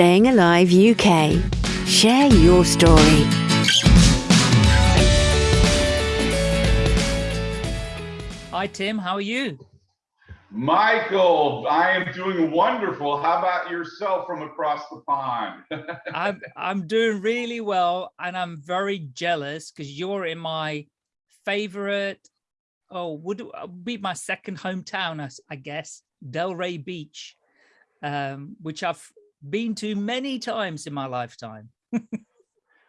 Staying Alive UK. Share your story. Hi, Tim. How are you? Michael, I am doing wonderful. How about yourself from across the pond? I'm I'm doing really well, and I'm very jealous because you're in my favorite. Oh, would be my second hometown, I, I guess, Delray Beach, um, which I've been to many times in my lifetime.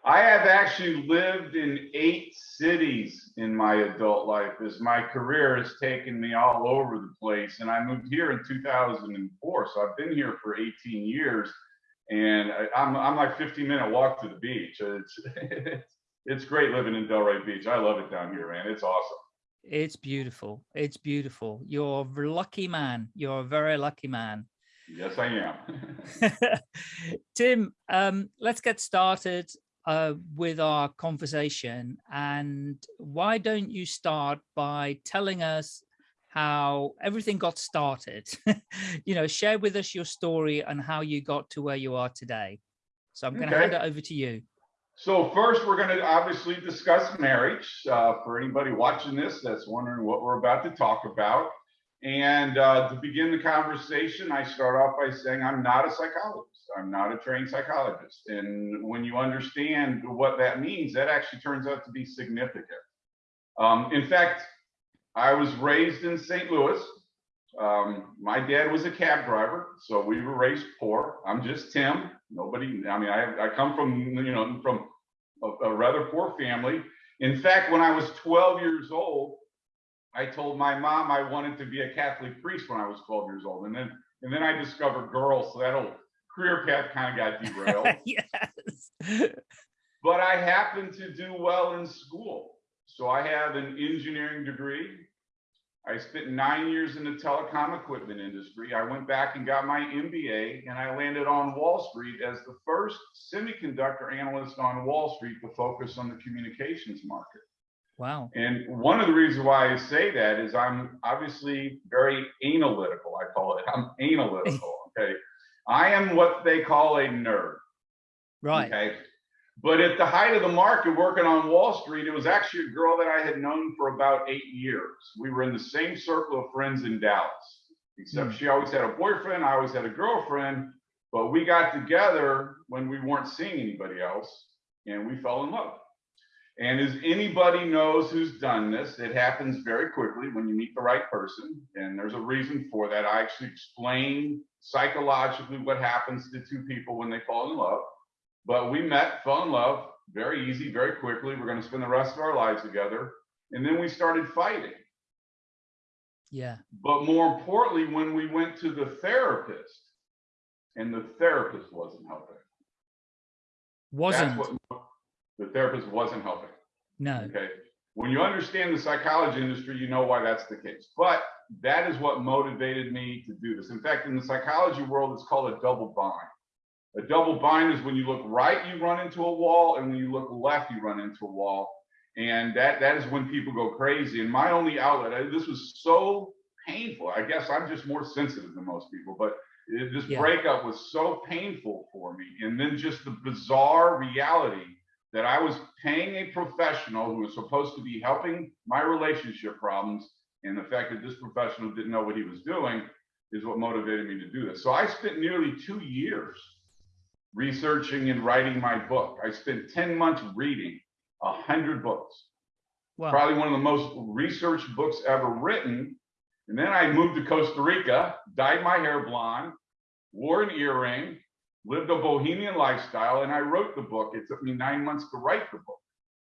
I have actually lived in eight cities in my adult life as my career has taken me all over the place. And I moved here in 2004. So I've been here for 18 years and I, am I'm, I'm like 15 minute walk to the beach. Uh, it's, it's great living in Delray Beach. I love it down here, man. It's awesome. It's beautiful. It's beautiful. You're a lucky man. You're a very lucky man. Yes, I am. Tim, um, let's get started uh, with our conversation. And why don't you start by telling us how everything got started? you know, share with us your story and how you got to where you are today. So I'm going to hand it over to you. So first, we're going to obviously discuss marriage. Uh, for anybody watching this that's wondering what we're about to talk about. And uh, to begin the conversation, I start off by saying I'm not a psychologist. I'm not a trained psychologist. And when you understand what that means, that actually turns out to be significant. Um, in fact, I was raised in St. Louis. Um, my dad was a cab driver, so we were raised poor. I'm just Tim. Nobody, I mean, I, I come from, you know, from a, a rather poor family. In fact, when I was 12 years old, I told my mom I wanted to be a Catholic priest when I was 12 years old. And then and then I discovered girls, so that whole career path kind of got derailed. yes. but I happened to do well in school. So I have an engineering degree. I spent nine years in the telecom equipment industry. I went back and got my MBA and I landed on Wall Street as the first semiconductor analyst on Wall Street to focus on the communications market. Wow. And one of the reasons why I say that is I'm obviously very analytical. I call it. I'm analytical. Okay. I am what they call a nerd. Right. Okay. But at the height of the market working on Wall Street, it was actually a girl that I had known for about eight years. We were in the same circle of friends in Dallas, except mm. she always had a boyfriend. I always had a girlfriend. But we got together when we weren't seeing anybody else and we fell in love. And as anybody knows who's done this, it happens very quickly when you meet the right person. And there's a reason for that. I actually explain psychologically what happens to two people when they fall in love. But we met, fell in love, very easy, very quickly. We're going to spend the rest of our lives together. And then we started fighting. Yeah. But more importantly, when we went to the therapist, and the therapist wasn't helping. Wasn't. That's what the therapist wasn't helping. No. Okay. When you understand the psychology industry, you know why that's the case. But that is what motivated me to do this. In fact, in the psychology world, it's called a double bind. A double bind is when you look right, you run into a wall, and when you look left, you run into a wall. And that that is when people go crazy. And my only outlet, this was so painful. I guess I'm just more sensitive than most people, but it, this yeah. breakup was so painful for me. And then just the bizarre reality that I was paying a professional who was supposed to be helping my relationship problems, and the fact that this professional didn't know what he was doing is what motivated me to do this. So I spent nearly two years researching and writing my book. I spent 10 months reading a hundred books. Wow. Probably one of the most researched books ever written. And then I moved to Costa Rica, dyed my hair blonde, wore an earring, lived a bohemian lifestyle, and I wrote the book. It took me nine months to write the book.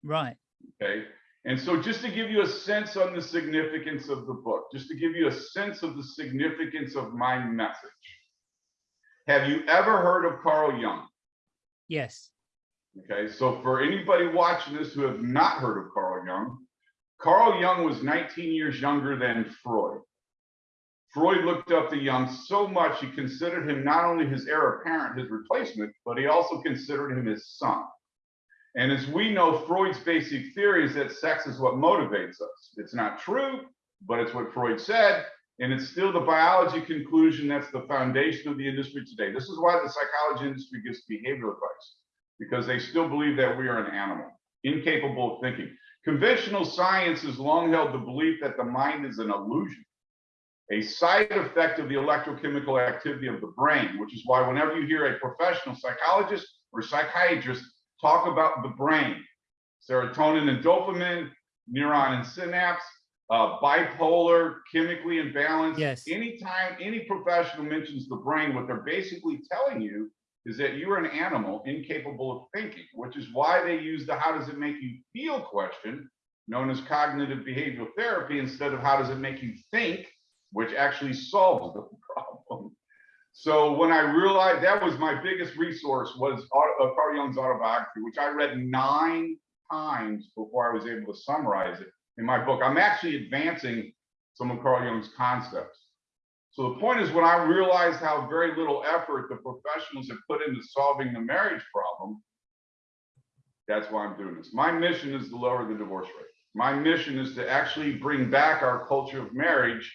Right. Okay. And so, just to give you a sense on the significance of the book, just to give you a sense of the significance of my message, have you ever heard of Carl Jung? Yes. Okay. So, for anybody watching this who have not heard of Carl Jung, Carl Jung was 19 years younger than Freud. Freud looked up to Jung so much he considered him not only his heir apparent, his replacement, but he also considered him his son. And as we know, Freud's basic theory is that sex is what motivates us. It's not true, but it's what Freud said. And it's still the biology conclusion that's the foundation of the industry today. This is why the psychology industry gives behavioral advice, because they still believe that we are an animal, incapable of thinking. Conventional science has long held the belief that the mind is an illusion, a side effect of the electrochemical activity of the brain, which is why whenever you hear a professional psychologist or psychiatrist talk about the brain, serotonin and dopamine, neuron and synapse, uh, bipolar, chemically imbalanced. Yes. Anytime any professional mentions the brain, what they're basically telling you is that you're an animal incapable of thinking, which is why they use the how does it make you feel question, known as cognitive behavioral therapy, instead of how does it make you think, which actually solves the problem. So when I realized that was my biggest resource was uh, Carl Jung's autobiography, which I read nine times before I was able to summarize it in my book. I'm actually advancing some of Carl Jung's concepts. So the point is when I realized how very little effort the professionals have put into solving the marriage problem, that's why I'm doing this. My mission is to lower the divorce rate. My mission is to actually bring back our culture of marriage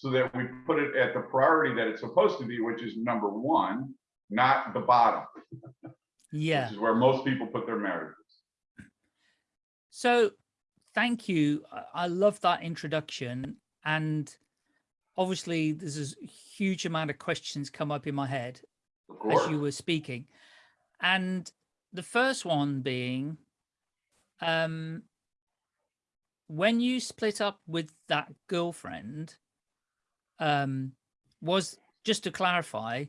so that we put it at the priority that it's supposed to be, which is number one, not the bottom. Yeah. Which is where most people put their marriages. So thank you. I love that introduction. And obviously there's a huge amount of questions come up in my head as you were speaking. And the first one being, um, when you split up with that girlfriend, um, was just to clarify,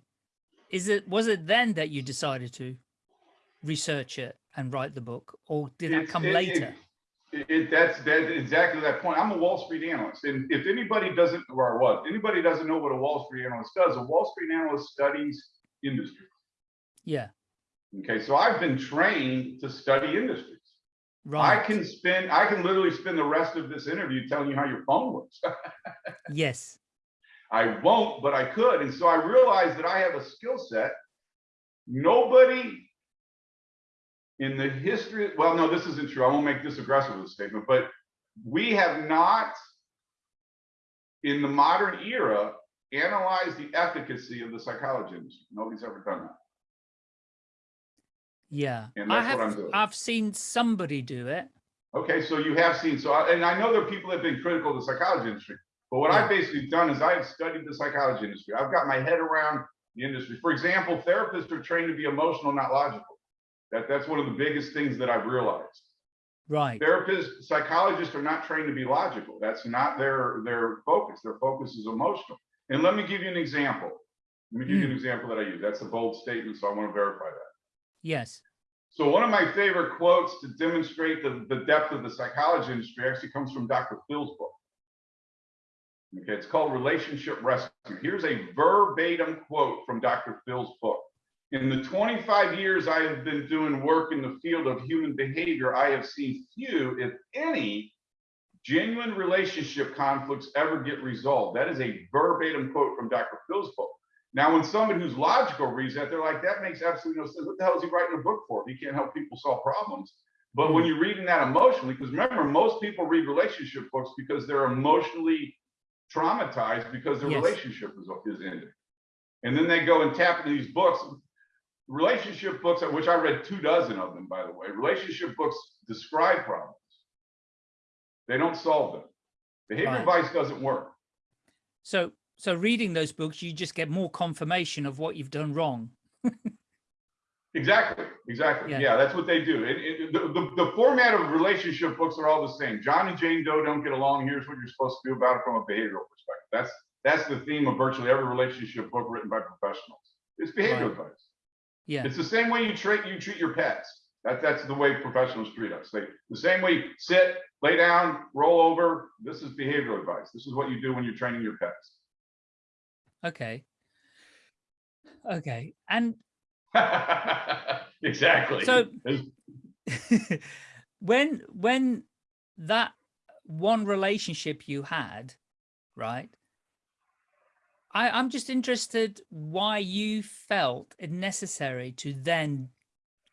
is it was it then that you decided to research it and write the book, or did that come it, later? It, it, that's that's exactly that point. I'm a Wall Street analyst, and if anybody doesn't, or I was, anybody doesn't know what a Wall Street analyst does, a Wall Street analyst studies industry. Yeah. Okay, so I've been trained to study industries. Right. I can spend, I can literally spend the rest of this interview telling you how your phone works. yes. I won't, but I could. And so I realized that I have a skill set. Nobody in the history, well, no, this isn't true. I won't make this aggressive with a statement, but we have not, in the modern era, analyzed the efficacy of the psychology industry. Nobody's ever done that. Yeah, and I have, what I'm doing. I've seen somebody do it. Okay, so you have seen, so, I- and I know there are people that have been critical of the psychology industry, but what I've basically done is I've studied the psychology industry. I've got my head around the industry. For example, therapists are trained to be emotional, not logical. That, that's one of the biggest things that I've realized. Right. Therapists, psychologists are not trained to be logical. That's not their, their focus. Their focus is emotional. And let me give you an example. Let me give you an hmm. example that I use. That's a bold statement, so I want to verify that. Yes. So one of my favorite quotes to demonstrate the, the depth of the psychology industry actually comes from Dr. Phil's book. Okay, it's called Relationship Rescue. Here's a verbatim quote from Dr. Phil's book. In the 25 years I have been doing work in the field of human behavior, I have seen few, if any, genuine relationship conflicts ever get resolved. That is a verbatim quote from Dr. Phil's book. Now, when somebody who's logical reads that, they're like, that makes absolutely no sense. What the hell is he writing a book for? He can't help people solve problems. But when hmm. you're reading that emotionally, because remember, most people read relationship books because they're emotionally traumatized because their Yes. relationship is, is ending. And then they go and tap into these books relationship books, which I read two dozen of them, by the way, relationship books describe problems. They don't solve them. Behavior Right. advice doesn't work. So, so reading those books, you just get more confirmation of what you've done wrong. Exactly, exactly. Yeah. Yeah, that's what they do. It, it, the, the, the format of relationship books are all the same. John and Jane Doe don't get along. Here's what you're supposed to do about it from a behavioral perspective. That's that's the theme of virtually every relationship book written by professionals. It's behavioral Right. advice. Yeah. It's the same way you treat you treat your pets. That that's the way professionals treat us. They the same way sit, lay down, roll over. This is behavioral advice. This is what you do when you're training your pets. Okay. Okay. And exactly. So- when when that one relationship you had, right? I, I'm just interested why you felt it necessary to then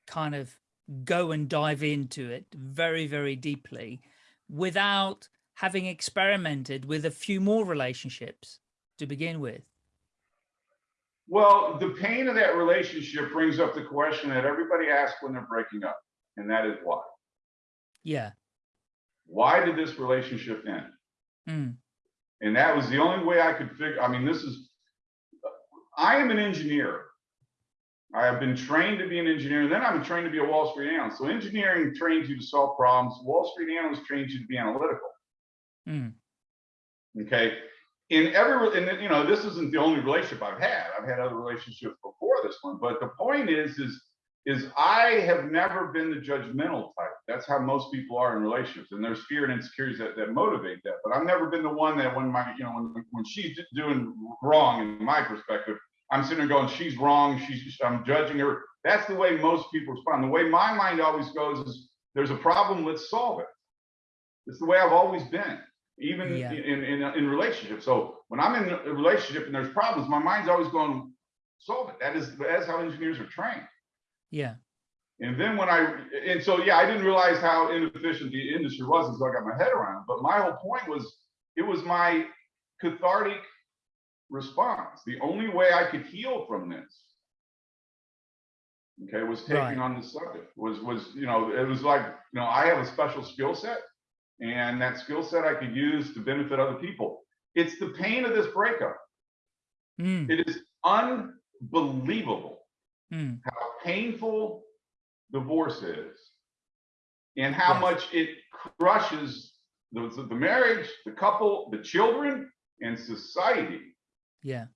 kind of go and dive into it very, very deeply without having experimented with a few more relationships to begin with? Well, the pain of that relationship brings up the question that everybody asks when they're breaking up, and that is why. Yeah. Why did this relationship end? Mm. And that was the only way I could figure, I mean, this is, I am an engineer. I have been trained to be an engineer, and then I'm trained to be a Wall Street analyst. So engineering trains you to solve problems. Wall Street analyst trains you to be analytical. Mm. Okay. In every, and you know, this isn't the only relationship I've had. I've had other relationships before this one, but the point is, is, is I have never been the judgmental type. That's how most people are in relationships, and there's fear and insecurities that, that motivate that. But I've never been the one that when my, you know, when when she's doing wrong in my perspective, I'm sitting there going, she's wrong. She's, I'm judging her. That's the way most people respond. The way my mind always goes is, there's a problem. Let's solve it. It's the way I've always been even Yeah. in, in, in relationships. So when I'm in a relationship and there's problems, my mind's always going, solve it. That is, that's how engineers are trained. Yeah. And then when I, and so, yeah, I didn't realize how inefficient the industry was until I got my head around it. But my whole point was, it was my cathartic response. The only way I could heal from this, okay, was taking Right. on the subject. Was was you know, it was like you know, I have a special skill set, and that skill set I could use to benefit other people. It's the pain of this breakup. Mm. It is unbelievable Mm. how painful divorce is and how Yes. much it crushes the, the marriage, the couple, the children, and society. Yeah.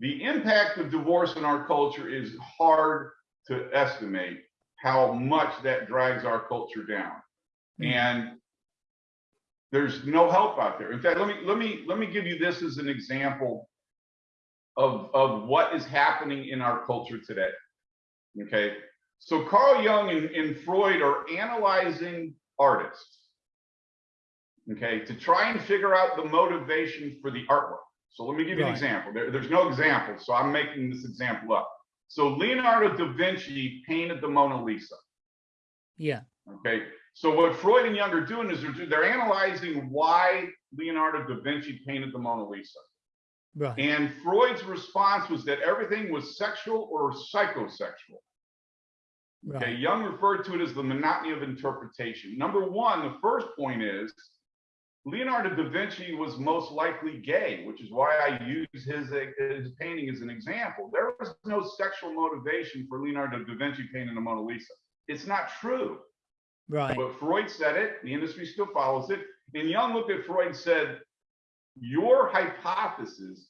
The impact of divorce in our culture is hard to estimate how much that drags our culture down. Mm. And there's no help out there. In fact, let me let me let me give you this as an example of of what is happening in our culture today. Okay, so Carl Jung and, and Freud are analyzing artists. Okay, to try and figure out the motivation for the artwork. So let me give you an example. There- there's no example, so I'm making this example up. So Leonardo da Vinci painted the Mona Lisa. Yeah. Okay, so what Freud and Jung are doing is they're, they're analyzing why Leonardo da Vinci painted the Mona Lisa. Right. And Freud's response was that everything was sexual or psychosexual. Okay, Right. Jung referred to it as the monotony of interpretation. Number one, the first point is Leonardo da Vinci was most likely gay, which is why I use his, his painting as an example. There was no sexual motivation for Leonardo da Vinci painting the Mona Lisa. It's not true. Right. But Freud said it, the industry still follows it. And Jung looked at Freud and said, Your hypothesis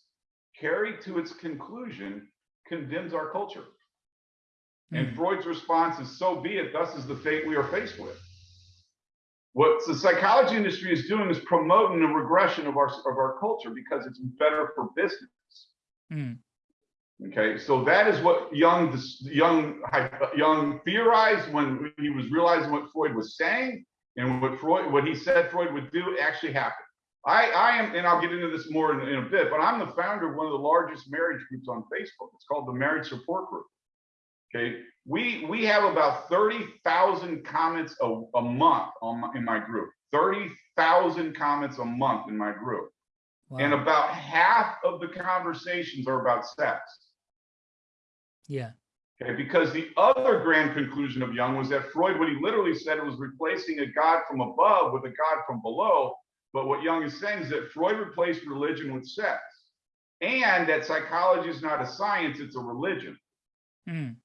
carried to its conclusion condemns our culture. And Mm. Freud's response is, So be it, thus is the fate we are faced with. What the psychology industry is doing is promoting a regression of our, of our culture because it's better for business. Mm. Okay, so that is what Jung, Jung, Jung theorized when he was realizing what Freud was saying, and what Freud, what he said Freud would do, actually happened. I, I am, and I'll get into this more in, in a bit, but I'm the founder of one of the largest marriage groups on Facebook. It's called the Marriage Support Group. Okay, we we have about thirty thousand comments a, a month on my, in my group. Thirty thousand comments a month in my group, and about half of the conversations are about sex. Yeah. Okay, because the other grand conclusion of Jung was that Freud, what he literally said, it was replacing a God from above with a God from below. But what Jung is saying is that Freud replaced religion with sex, and that psychology is not a science; it's a religion. Mm.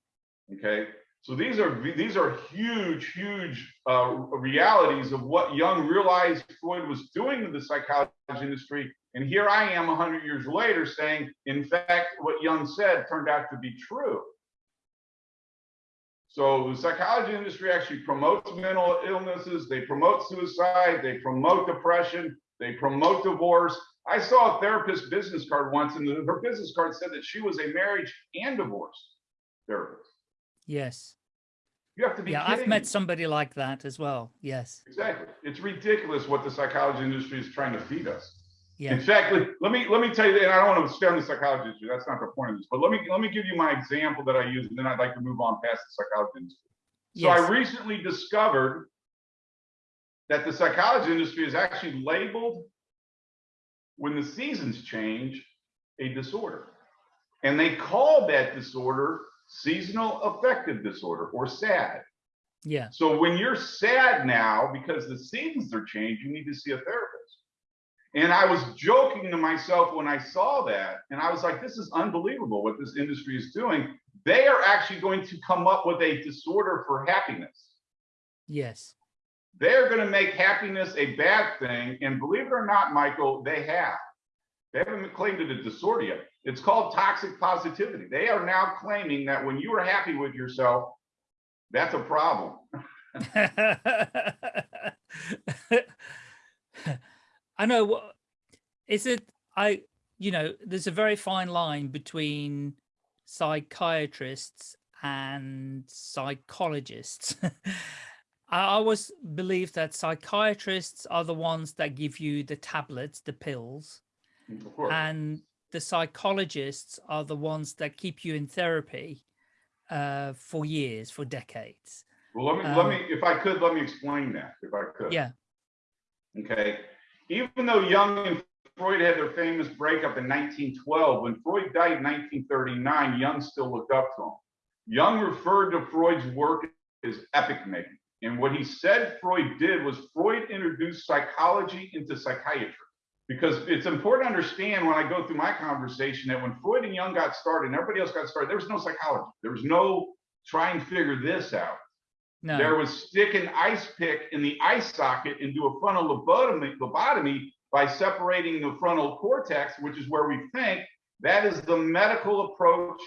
Okay, so these are these are huge, huge uh, realities of what Jung realized Freud was doing to the psychology industry. And here I am, hundred years later, saying, in fact, what Jung said turned out to be true. So the psychology industry actually promotes mental illnesses, they promote suicide, they promote depression, they promote divorce. I saw a therapist business card once, and her business card said that she was a marriage and divorce therapist. Yes. You have to be Yeah. kidding I've met me. somebody like that as well. Yes. Exactly. It's ridiculous what the psychology industry is trying to feed us. Yeah. In fact, let let me let me tell you, and I don't want to stay on the psychology industry. That's not the point of this. But let me let me give you my example that I use, and then I'd like to move on past the psychology industry. So Yes. I recently discovered that the psychology industry is actually labeled when the seasons change a disorder. And they call that disorder seasonal affective disorder or SAD. Yeah. So when you're sad now because the seasons are changed, you need to see a therapist. And I was joking to myself when I saw that, and I was like, this is unbelievable what this industry is doing. They are actually going to come up with a disorder for happiness. Yes. They're going to make happiness a bad thing. And believe it or not, Michael, they have. They haven't claimed it a disorder yet. It's called toxic positivity. They are now claiming that when you are happy with yourself, that's a problem. I know is it I you know there's a very fine line between psychiatrists and psychologists. I always believe that psychiatrists are the ones that give you the tablets, the pills. And the psychologists are the ones that keep you in therapy uh, for years, for decades. Well, let me, let Um, me, if I could, let me explain that, if I could. Yeah. Okay. Even though Jung and Freud had their famous breakup in 1912, when Freud died in 1939, Jung still looked up to him. Jung referred to Freud's work as epic making. And what he said Freud did was Freud introduced psychology into psychiatry. Because it's important to understand when I go through my conversation that when Freud and Jung got started and everybody else got started, there was no psychology. There was no try and figure this out. No. There was stick an ice pick in the ice socket and do a frontal lobotomy, lobotomy by separating the frontal cortex, which is where we think. That is the medical approach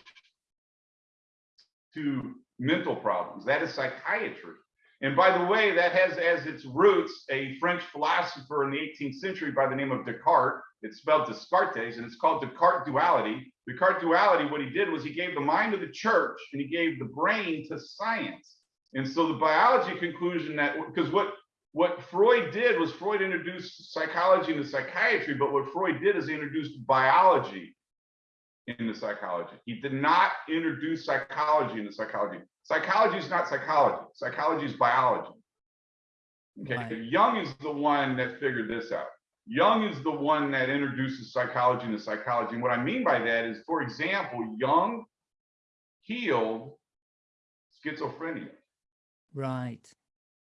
to mental problems. That is psychiatry. And by the way, that has as its roots a French philosopher in the 18th century by the name of Descartes. It's spelled Descartes, and it's called Descartes duality. Descartes duality, what he did was he gave the mind to the church and he gave the brain to science. And so the biology conclusion that because what what Freud did was Freud introduced psychology into psychiatry, but what Freud did is he introduced biology into psychology. He did not introduce psychology into psychology. Psychology is not psychology. Psychology is biology. Okay, Right. Jung is the one that figured this out. Jung is the one that introduces psychology into psychology. And what I mean by that is, for example, Jung healed schizophrenia. Right.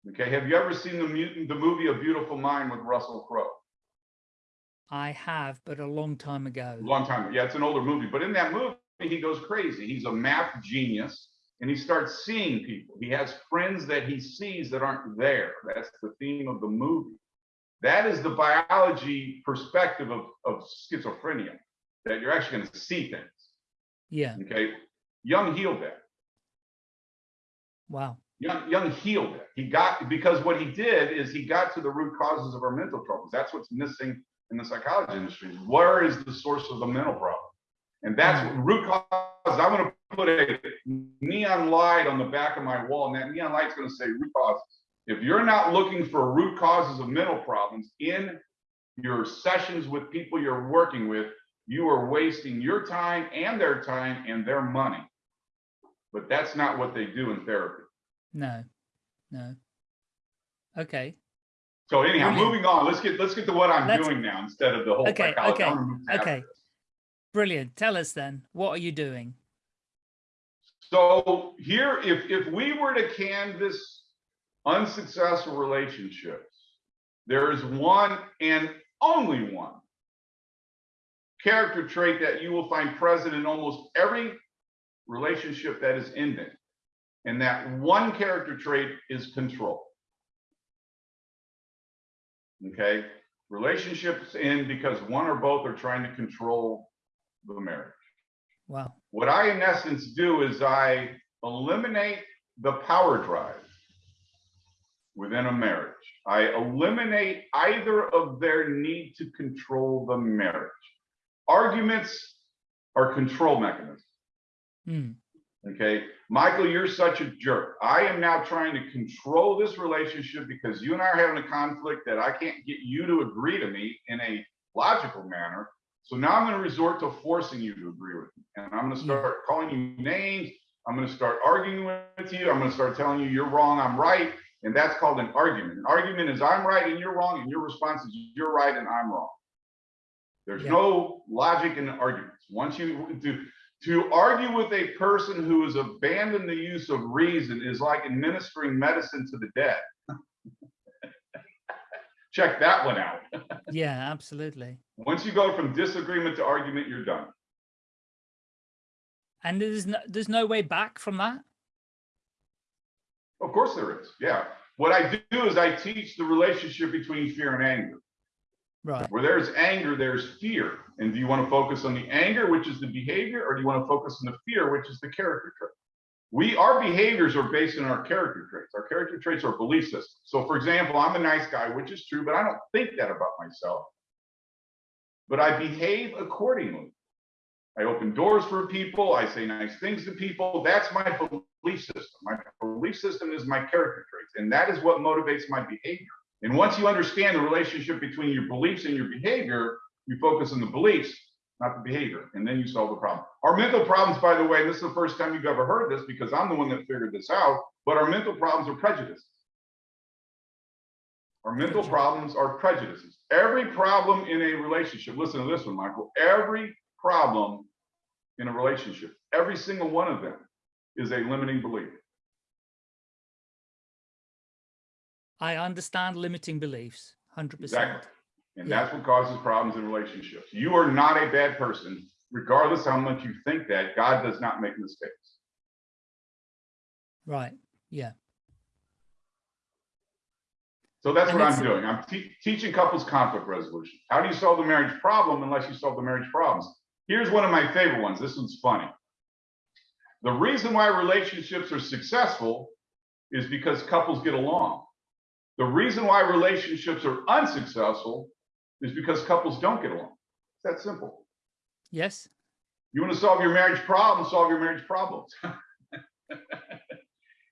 Okay, have you ever seen the mutant, the movie A Beautiful Mind with Russell Crowe? I have, but a long time ago. Long time. ago. Yeah, it's an older movie, but in that movie, he goes crazy. He's a math genius, and he starts seeing people. He has friends that he sees that aren't there. That's the theme of the movie. That is the biology perspective of, of schizophrenia, that you're actually going to see things. Yeah. Okay, Jung healed that. Wow. Jung, Jung healed it. He got because what he did is he got to the root causes of our mental troubles. That's what's missing in the psychology industry. Where is the source of the mental problem? And that's what root cause. I'm going to put a neon light on the back of my wall, and that neon light's going to say root causes. If you're not looking for root causes of mental problems in your sessions with people you're working with, you are wasting your time and their time and their money. But that's not what they do in therapy. No. No. Okay. So anyhow, Brilliant. moving on. Let's get let's get to what I'm Let's- doing now instead of the whole Okay, psychology. okay, I wanna move past okay. Brilliant. Tell us then, what are you doing? So here, if if we were to canvas unsuccessful relationships, there is one and only one character trait that you will find present in almost every relationship that is ending. And that one character trait is control. Okay, relationships end because one or both are trying to control the marriage. Wow. What I, in essence, do is I eliminate the power drive within a marriage. I eliminate either of their need to control the marriage. Arguments are control mechanisms. Hmm. Okay, Michael, you're such a jerk. I am now trying to control this relationship because you and I are having a conflict that I can't get you to agree to me in a logical manner. So now I'm going to resort to forcing you to agree with me. And I'm going to start calling you names. I'm going to start arguing with you. I'm going to start telling you you're wrong, I'm right. And that's called an argument. An argument is I'm right and you're wrong, and your response is you're right and I'm wrong. There's Yeah. no logic in arguments. Once you to to argue with a person who has abandoned the use of reason is like administering medicine to the dead. Check that one out. Yeah, absolutely. Once you go from disagreement to argument, you're done. And there's no, there's no way back from that. Of course there is. Yeah. What I do is I teach the relationship between fear and anger. Right. Where there's anger, there's fear. And do you want to focus on the anger, which is the behavior, or do you want to focus on the fear, which is the character trait? We, our behaviors are based on our character traits. Our character traits are belief systems. So for example, I'm a nice guy, which is true, but I don't think that about myself. But I behave accordingly. I open doors for people. I say nice things to people. That's my belief system. My belief system is my character traits, and that is what motivates my behavior. And once you understand the relationship between your beliefs and your behavior, you focus on the beliefs, not the behavior, and then you solve the problem. Our mental problems, by the way, this is the first time you've ever heard this because I'm the one that figured this out, but our mental problems are prejudices. Our mental problems are prejudices. Every problem in a relationship, listen to this one, Michael, every problem in a relationship, every single one of them is a limiting belief. I understand limiting beliefs, 100%. Exactly. And that's what causes problems in relationships. You are not a bad person, regardless how much you think that. God does not make mistakes. Right. Yeah. So that's And what I'm doing. I'm te- teaching couples conflict resolution. How do you solve the marriage problem unless you solve the marriage problems? Here's one of my favorite ones. This one's funny. The reason why relationships are successful is because couples get along. The reason why relationships are unsuccessful is because couples don't get along. It's that simple. Yes. You want to solve your marriage problem, solve your marriage problems.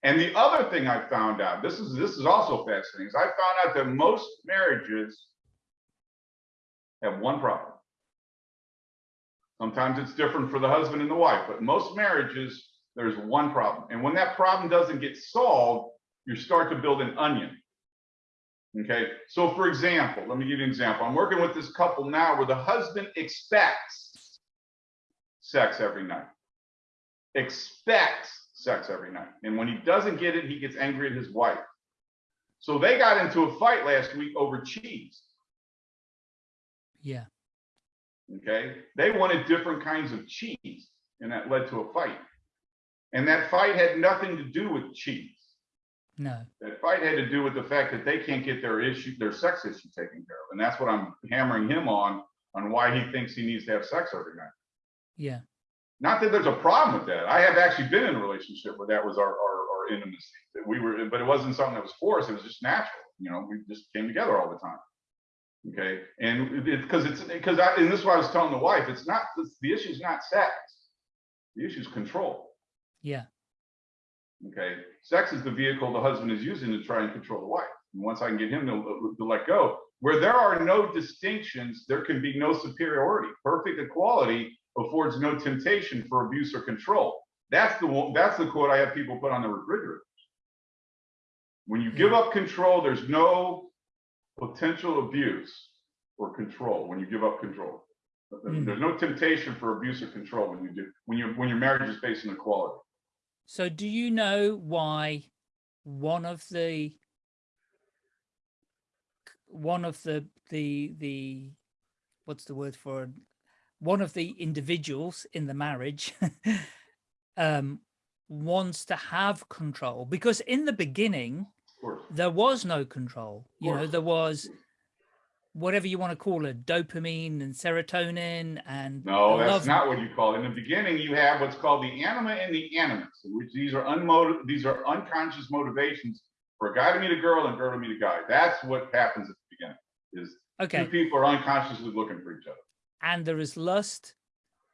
and the other thing I found out, this is this is also fascinating, is I found out that most marriages have one problem. Sometimes it's different for the husband and the wife, but most marriages, there's one problem. And when that problem doesn't get solved, you start to build an onion. Okay, so for example, let me give you an example. I'm working with this couple now where the husband expects sex every night. Expects sex every night. And when he doesn't get it, he gets angry at his wife. So they got into a fight last week over cheese. Yeah. Okay. They wanted different kinds of cheese, and that led to a fight. And that fight had nothing to do with cheese. No. That fight had to do with the fact that they can't get their issue, their sex issue taken care of. And that's what I'm hammering him on, on why he thinks he needs to have sex every night. Yeah. Not that there's a problem with that. I have actually been in a relationship where that was our, our, our intimacy. That we were, but it wasn't something that was forced. It was just natural. You know, we just came together all the time. Okay. And it's because it's because I, and this is why I was telling the wife, it's not, it's, the issue is not sex. The issue is control. Yeah. Okay. Sex is the vehicle the husband is using to try and control the wife. And once I can get him to, to let go, where there are no distinctions, there can be no superiority. Perfect equality affords no temptation for abuse or control. That's the one, that's the quote I have people put on the refrigerator. When you give up control, there's no potential abuse or control when you give up control. Mm. There's no temptation for abuse or control when you do when you when your marriage is based on equality. So do you know why one of the one of the the the what's the word for one of the individuals in the marriage um wants to have control because in the beginning there was no control. You know there was whatever you want to call it dopamine and serotonin and No, that's love not what you call it. In the beginning, you have what's called the anima and the animus, which these are unmotiv- these are unconscious motivations for a guy to meet a girl and girl to meet a guy. That's what happens at the beginning. Is okay two people are unconsciously looking for each other. and there is lust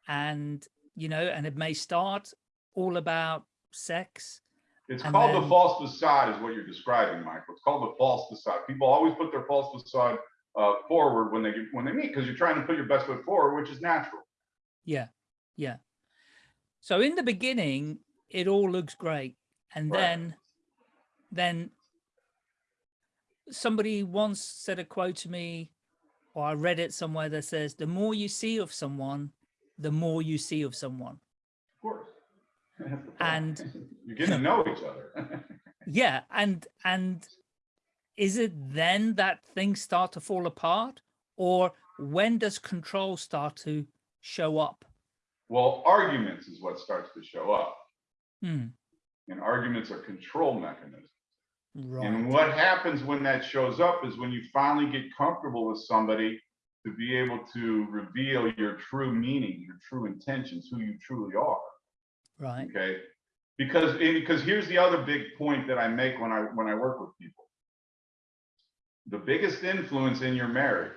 and you know and it may start all about sex It's And called the false facade, is what you're describing, Michael. It's called the false facade. People always put their false facade uh, forward when they when they meet because you're trying to put your best foot forward, which is natural. yeah yeah so in the beginning it all looks great and Right. then then somebody once said a quote to me, or I read it somewhere that says, the more you see of someone, the more you see of someone. Of course. That's the point. And- You're getting to know each other. Yeah. And, and is it then that things start to fall apart or when does control start to show up? Well, arguments is what starts to show up. Hmm, And arguments are control mechanisms. right. And what happens when that shows up is when you finally get comfortable with somebody to be able to reveal your true meaning, your true intentions, who you truly are. Right. Okay. Because because here's the other big point that I make when I when I work with people. The biggest influence in your marriage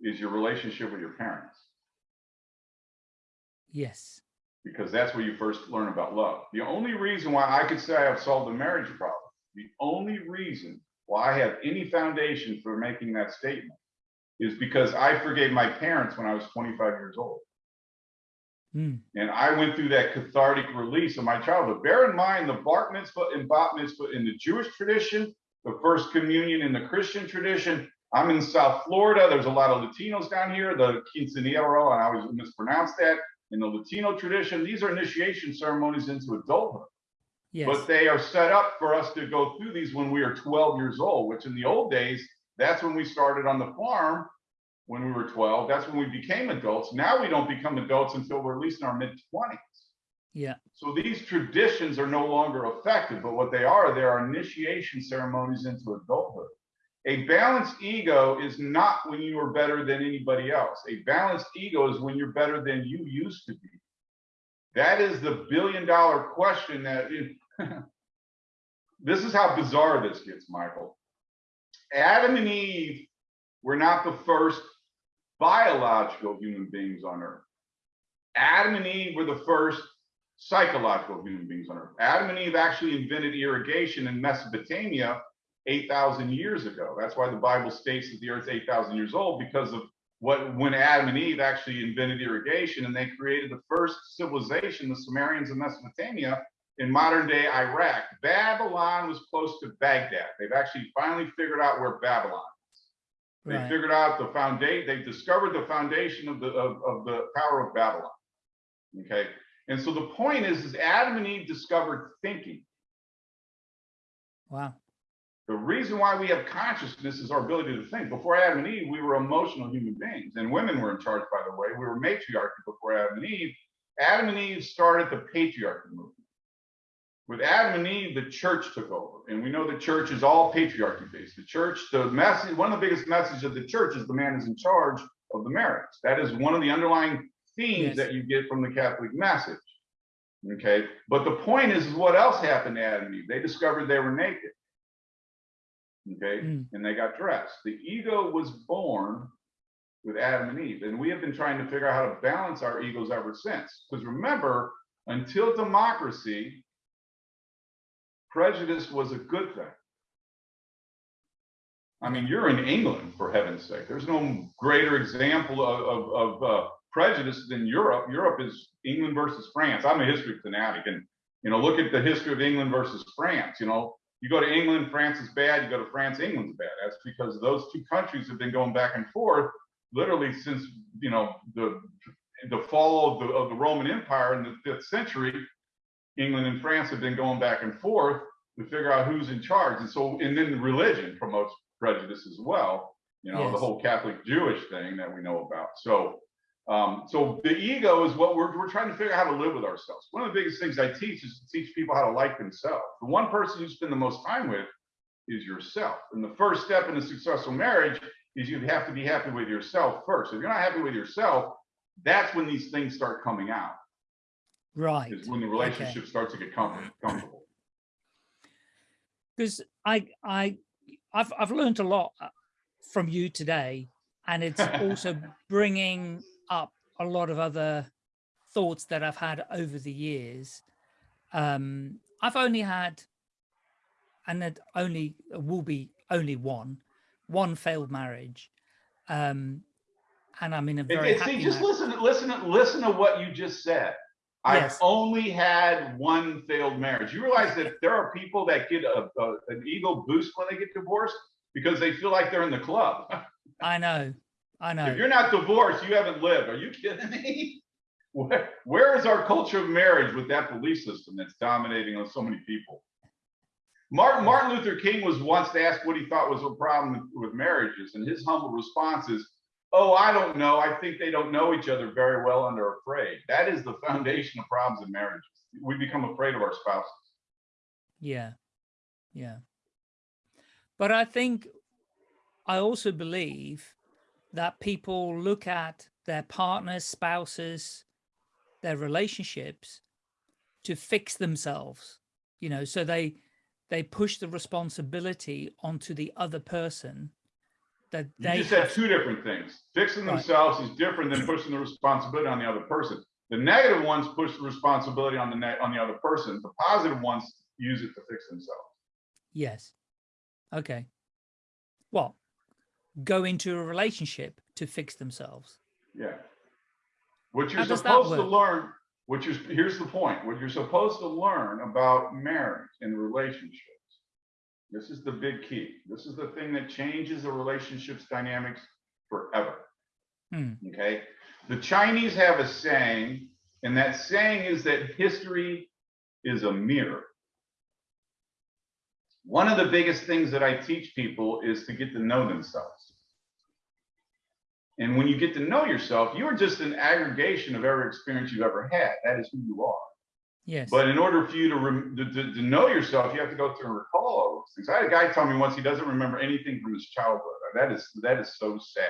is your relationship with your parents, Yes. because that's where you first learn about love. The only reason why I could say I've solved the marriage problem, the only reason why I have any foundation for making that statement is because I forgave my parents when I was 25 years old. Hmm, And I went through that cathartic release of my childhood. Bear in mind the bar mitzvah and bat mitzvah in the Jewish tradition, the first communion in the Christian tradition. I'm in South Florida. There's a lot of Latinos down here, the quinceañero, and I always mispronounce that. In the Latino tradition, these are initiation ceremonies into adulthood. yes. But they are set up for us to go through these when we are 12 years old, which in the old days, that's when we started on the farm when we were 12. That's when we became adults. Now we don't become adults until we're at least in our mid 20s. Yeah. So these traditions are no longer effective, but what they are, they are initiation ceremonies into adulthood. A balanced ego is not when you are better than anybody else. A balanced ego is when you're better than you used to be. That is the billion dollar question that this is how bizarre this gets, Michael. Adam and Eve were not the first biological human beings on earth. Adam and Eve were the first psychological human beings on earth. Adam and Eve actually invented irrigation in Mesopotamia 8,000 years ago. That's why the Bible states that the earth's 8,000 years old because of what when Adam and Eve actually invented irrigation and they created the first civilization, the Sumerians of Mesopotamia in modern day Iraq. Babylon was close to Baghdad. They've actually finally figured out where Babylon they Right. figured out the foundation, they discovered the foundation of the, of, of the power of Babylon. Okay, and so the point is, is Adam and Eve discovered thinking. Wow. The reason why we have consciousness is our ability to think. Before Adam and Eve, we were emotional human beings, and women were in charge, by the way. We were matriarchy before Adam and Eve. Adam and Eve started the patriarchy movement. With Adam and Eve, the church took over, and we know the church is all patriarchy based. The church, the message, one of the biggest messages of the church is the man is in charge of the marriage. That is one of the underlying themes Yes. that you get from the Catholic message. Okay, but the point is, is what else happened to Adam and Eve? They discovered they were naked. Okay, Mm. and they got dressed. The ego was born with Adam and Eve, and we have been trying to figure out how to balance our egos ever since. Because remember, until democracy, prejudice was a good thing. I mean, you're in England, for heaven's sake. There's no greater example of, of, of uh, prejudice in Europe. Europe is England versus France. I'm a history fanatic, and you know, look at the history of England versus France. You know, you go to England, France is bad. You go to France, England's bad. That's because those two countries have been going back and forth literally since you know the the fall of the of the Roman Empire in the fifth century. England and France have been going back and forth to figure out who's in charge, and so and then religion promotes prejudice as well. You know, the whole Catholic Jewish thing that we know about. So. Um, so the ego is what we're, we're trying to figure out how to live with ourselves. One of the biggest things I teach is to teach people how to like themselves. The one person you spend the most time with is yourself. And the first step in a successful marriage is you have to be happy with yourself first. If you're not happy with yourself, that's when these things start coming out. Right. Is when the relationship starts to get comfortable. because I I I've I've learned a lot uh, from you today, and it's also bringing up a lot of other thoughts that I've had over the years. Um, I've only had, and it only will be only one, one failed marriage, um, and I'm in a very see, just mar- listen, listen, listen to what you just said. I've only had one failed marriage. You realize that there are people that get a, a- an ego boost when they get divorced because they feel like they're in the club. I know. I know. If you're not divorced, you haven't lived. Are you kidding me? Where, where is our culture of marriage with that belief system that's dominating on so many people? Martin, Martin Luther King was once asked what he thought was a problem with, with marriages, and his humble response is, "Oh, I don't know. I think they don't know each other very well and are afraid." That is the foundation of problems in marriages. We become afraid of our spouses. Yeah. Yeah. But I think I also believe that people look at their partners, spouses, their relationships to fix themselves, you know, so they they push the responsibility onto the other person that You they just said two different things. Fixing Right. themselves is different than pushing the responsibility on the other person. The negative ones push the responsibility on the on the other person. The positive ones use it to fix themselves. Yes. Okay. Well, go into a relationship to fix themselves. Yeah. What you're How does that supposed to learn, what you're here's the point. What you're supposed to learn about marriage and relationships. This is the big key. This is the thing that changes the relationships dynamics forever. Hmm. Okay. The Chinese have a saying, and that saying is that history is a mirror. One of the biggest things that I teach people is to get to know themselves. And when you get to know yourself, you are just an aggregation of every experience you've ever had. That is who you are. Yes. But in order for you to, to, to, know yourself, you have to go through and recall all those things. I had a guy tell me once he doesn't remember anything from his childhood. That is that is so sad.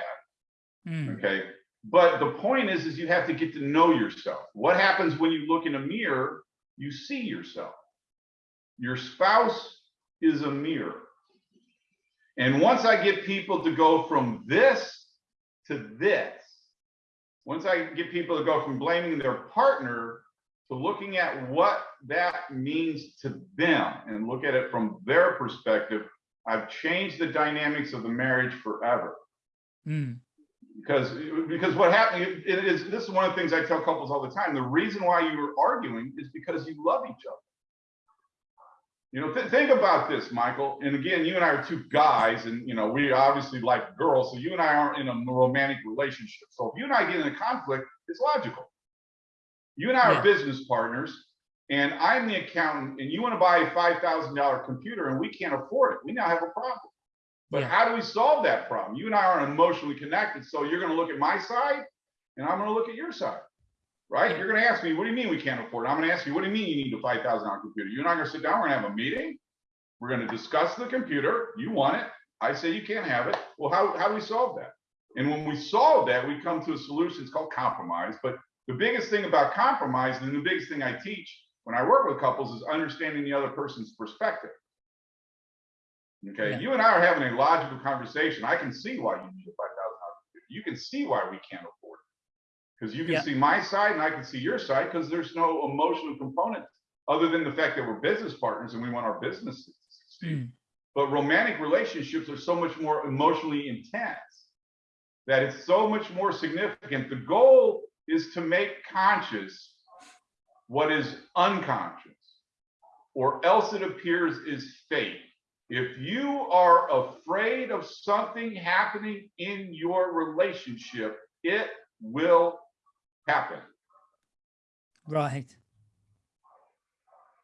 Hmm. Okay. But the point is, is you have to get to know yourself. What happens when you look in a mirror? You see yourself. Your spouse is a mirror. And once I get people to go from this to this, once I get people to go from blaming their partner to looking at what that means to them and look at it from their perspective, I've changed the dynamics of the marriage forever Hmm. because because what happened is this is one of the things I tell couples all the time. The reason why you were arguing is because you love each other. You know, th- think about this, Michael. And again, you and I are two guys, and you know, we obviously like girls, so you and I aren't in a romantic relationship. So if you and I get in a conflict, it's logical. You and I Yeah. are business partners, and I'm the accountant, and you want to buy a five thousand dollar computer, and we can't afford it. We now have a problem. But Yeah. how do we solve that problem? You and I aren't emotionally connected, so you're going to look at my side, and I'm going to look at your side, right? You're going to ask me, "What do you mean we can't afford it?" I'm going to ask you, "What do you mean you need a five thousand dollar computer?" You're not going to sit down. We're going to have a meeting. We're going to discuss the computer. You want it. I say you can't have it. Well, how how do we solve that? And when we solve that, we come to a solution. It's called compromise. But the biggest thing about compromise, and the biggest thing I teach when I work with couples, is understanding the other person's perspective. Okay, Yeah. you and I are having a logical conversation. I can see why you need a five thousand dollars. Computer. You can see why we can't afford it because you can Yeah. see my side and I can see your side because there's no emotional component other than the fact that we're business partners and we want our business to succeed. Hmm. But romantic relationships are so much more emotionally intense that it's so much more significant. The goal is to make conscious what is unconscious, or else it appears is fate. If you are afraid of something happening in your relationship, it will happen. Right.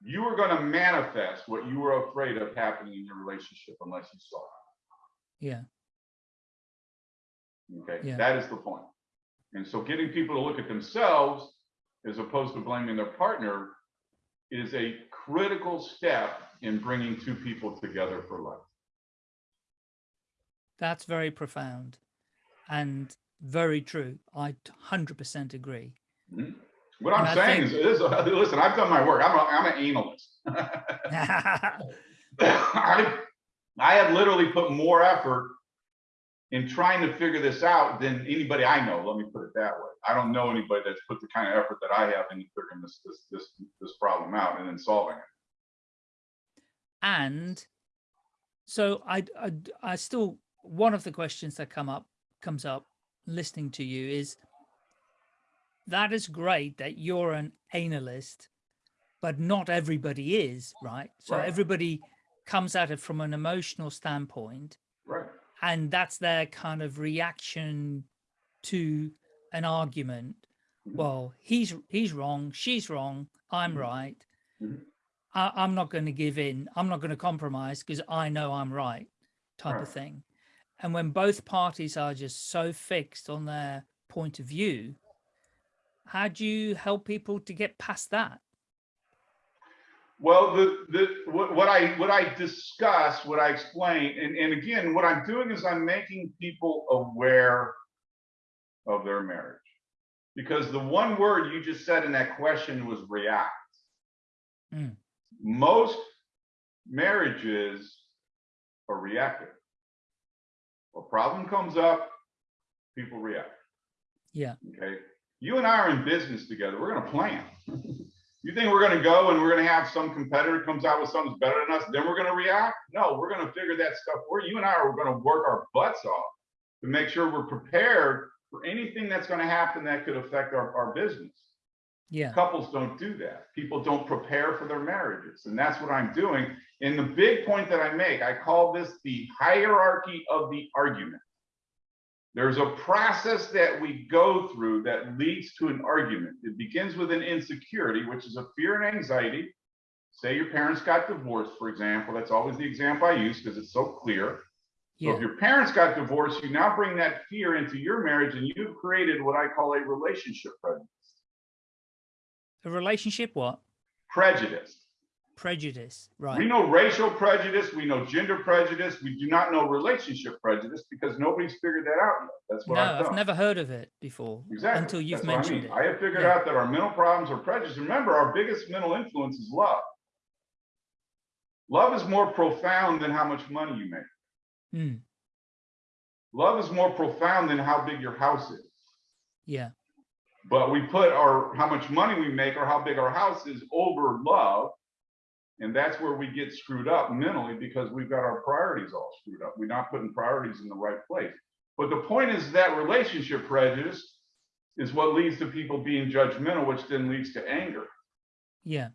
You are going to manifest what you were afraid of happening in your relationship unless you saw it. Yeah. Okay, Yeah. that is the point. And so getting people to look at themselves as opposed to blaming their partner is a critical step in bringing two people together for life. That's very profound and very true. I 100% agree. Mm-hmm. What I'm I saying is, is, listen, I've done my work. I'm, a, I'm an analyst. I, I have literally put more effort in trying to figure this out than anybody I know. Let me put it that way. I don't know anybody that's put the kind of effort that I have in figuring this this this this problem out and then solving it. and so I, I i still one of the questions that come up comes up listening to you is that is great that you're an analyst, but not everybody is, right? So Right. everybody comes at it from an emotional standpoint, Right. and that's their kind of reaction to an argument. Mhm. Well, he's he's wrong, she's wrong, I'm Mhm. right. Mhm. I, I'm not going to give in. I'm not going to compromise because I know I'm right, type of thing. And when both parties are just so fixed on their point of view, how do you help people to get past that? Well, the, the, what, what I, what I discuss, what I explain, and, and again, what I'm doing is I'm making people aware of their marriage. Because the one word you just said in that question was react. Mm. Most marriages are reactive. A problem comes up, people react. Yeah. Okay. You and I are in business together. We're going to plan. you think we're going to go and we're going to have some competitor comes out with something that's better than us, then we're going to react? No, we're going to figure that stuff. Where you and I are going to work our butts off to make sure we're prepared for anything that's going to happen that could affect our, our business. Yeah. Couples don't do that. People don't prepare for their marriages. And that's what I'm doing. And the big point that I make, I call this the hierarchy of the argument. There's a process that we go through that leads to an argument. It begins with an insecurity, which is a fear and anxiety. Say your parents got divorced, for example. That's always the example I use because it's so clear. So Yeah. if your parents got divorced, you now bring that fear into your marriage and you've created what I call a relationship prejudice. A relationship, what? Prejudice. Prejudice. Right. We know racial prejudice, we know gender prejudice, we do not know relationship prejudice because nobody's figured that out yet. That's No, what I've I've never heard of it before Exactly. until you've That's what I mentioned mean. it. I have figured Yeah. out that our mental problems are prejudice. Remember, our biggest mental influence is love. Love is more profound than how much money you make. Mm, Love is more profound than how big your house is. yeah. But we put our how much money we make or how big our house is over love. And that's where we get screwed up mentally because we've got our priorities all screwed up. We're not putting priorities in the right place. But the point is that relationship prejudice is what leads to people being judgmental, which then leads to anger. Yeah.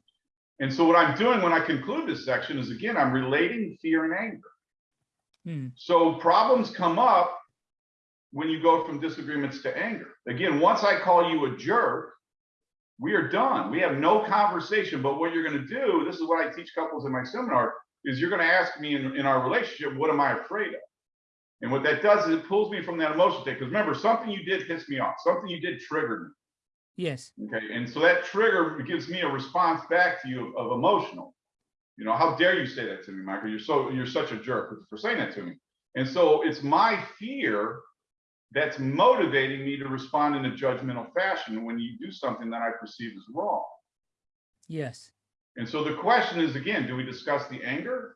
And so what I'm doing when I conclude this section is again, I'm relating fear and anger. Mm, So problems come up when you go from disagreements to anger. Again, once I call you a jerk, we are done. We have no conversation. But what you're going to do, this is what I teach couples in my seminar, is you're going to ask me in, in our relationship, what am I afraid of? And what that does is it pulls me from that emotion state. Because remember, something you did pissed me off. Something you did triggered me. yes. Okay. And so that trigger gives me a response back to you of, of emotional. You know, how dare you say that to me, Michael? You're so you're such a jerk for saying that to me. And so it's my fear that's motivating me to respond in a judgmental fashion when you do something that I perceive as wrong. Yes. And so the question is again, do we discuss the anger?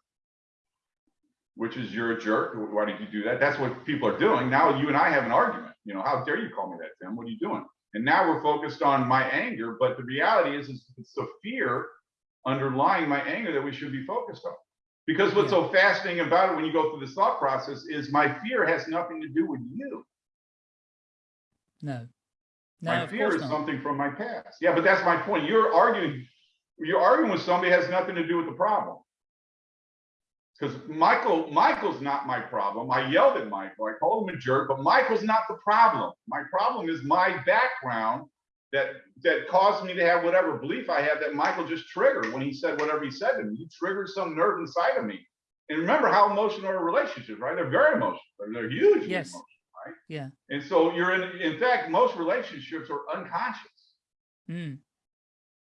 Which is you're a jerk. Why did you do that? That's what people are doing. Now you and I have an argument. You know, how dare you call me that, Tim? What are you doing? And now we're focused on my anger, but the reality is, is it's the fear underlying my anger that we should be focused on. Because what's so fascinating about it when you go through this thought process is my fear has nothing to do with you. No. No, my fear is not. something from my past. Yeah, but that's my point. You're arguing, you're arguing with somebody has nothing to do with the problem. Because Michael, Michael's not my problem. I yelled at Michael. I called him a jerk, but Michael's not the problem. My problem is my background that that caused me to have whatever belief I had that Michael just triggered when he said whatever he said to me. He triggered some nerve inside of me. And remember how emotional are relationships, right? They're very emotional. They're huge. Yes. emotional. Yeah. And so you're in, in fact, most relationships are unconscious. Mm,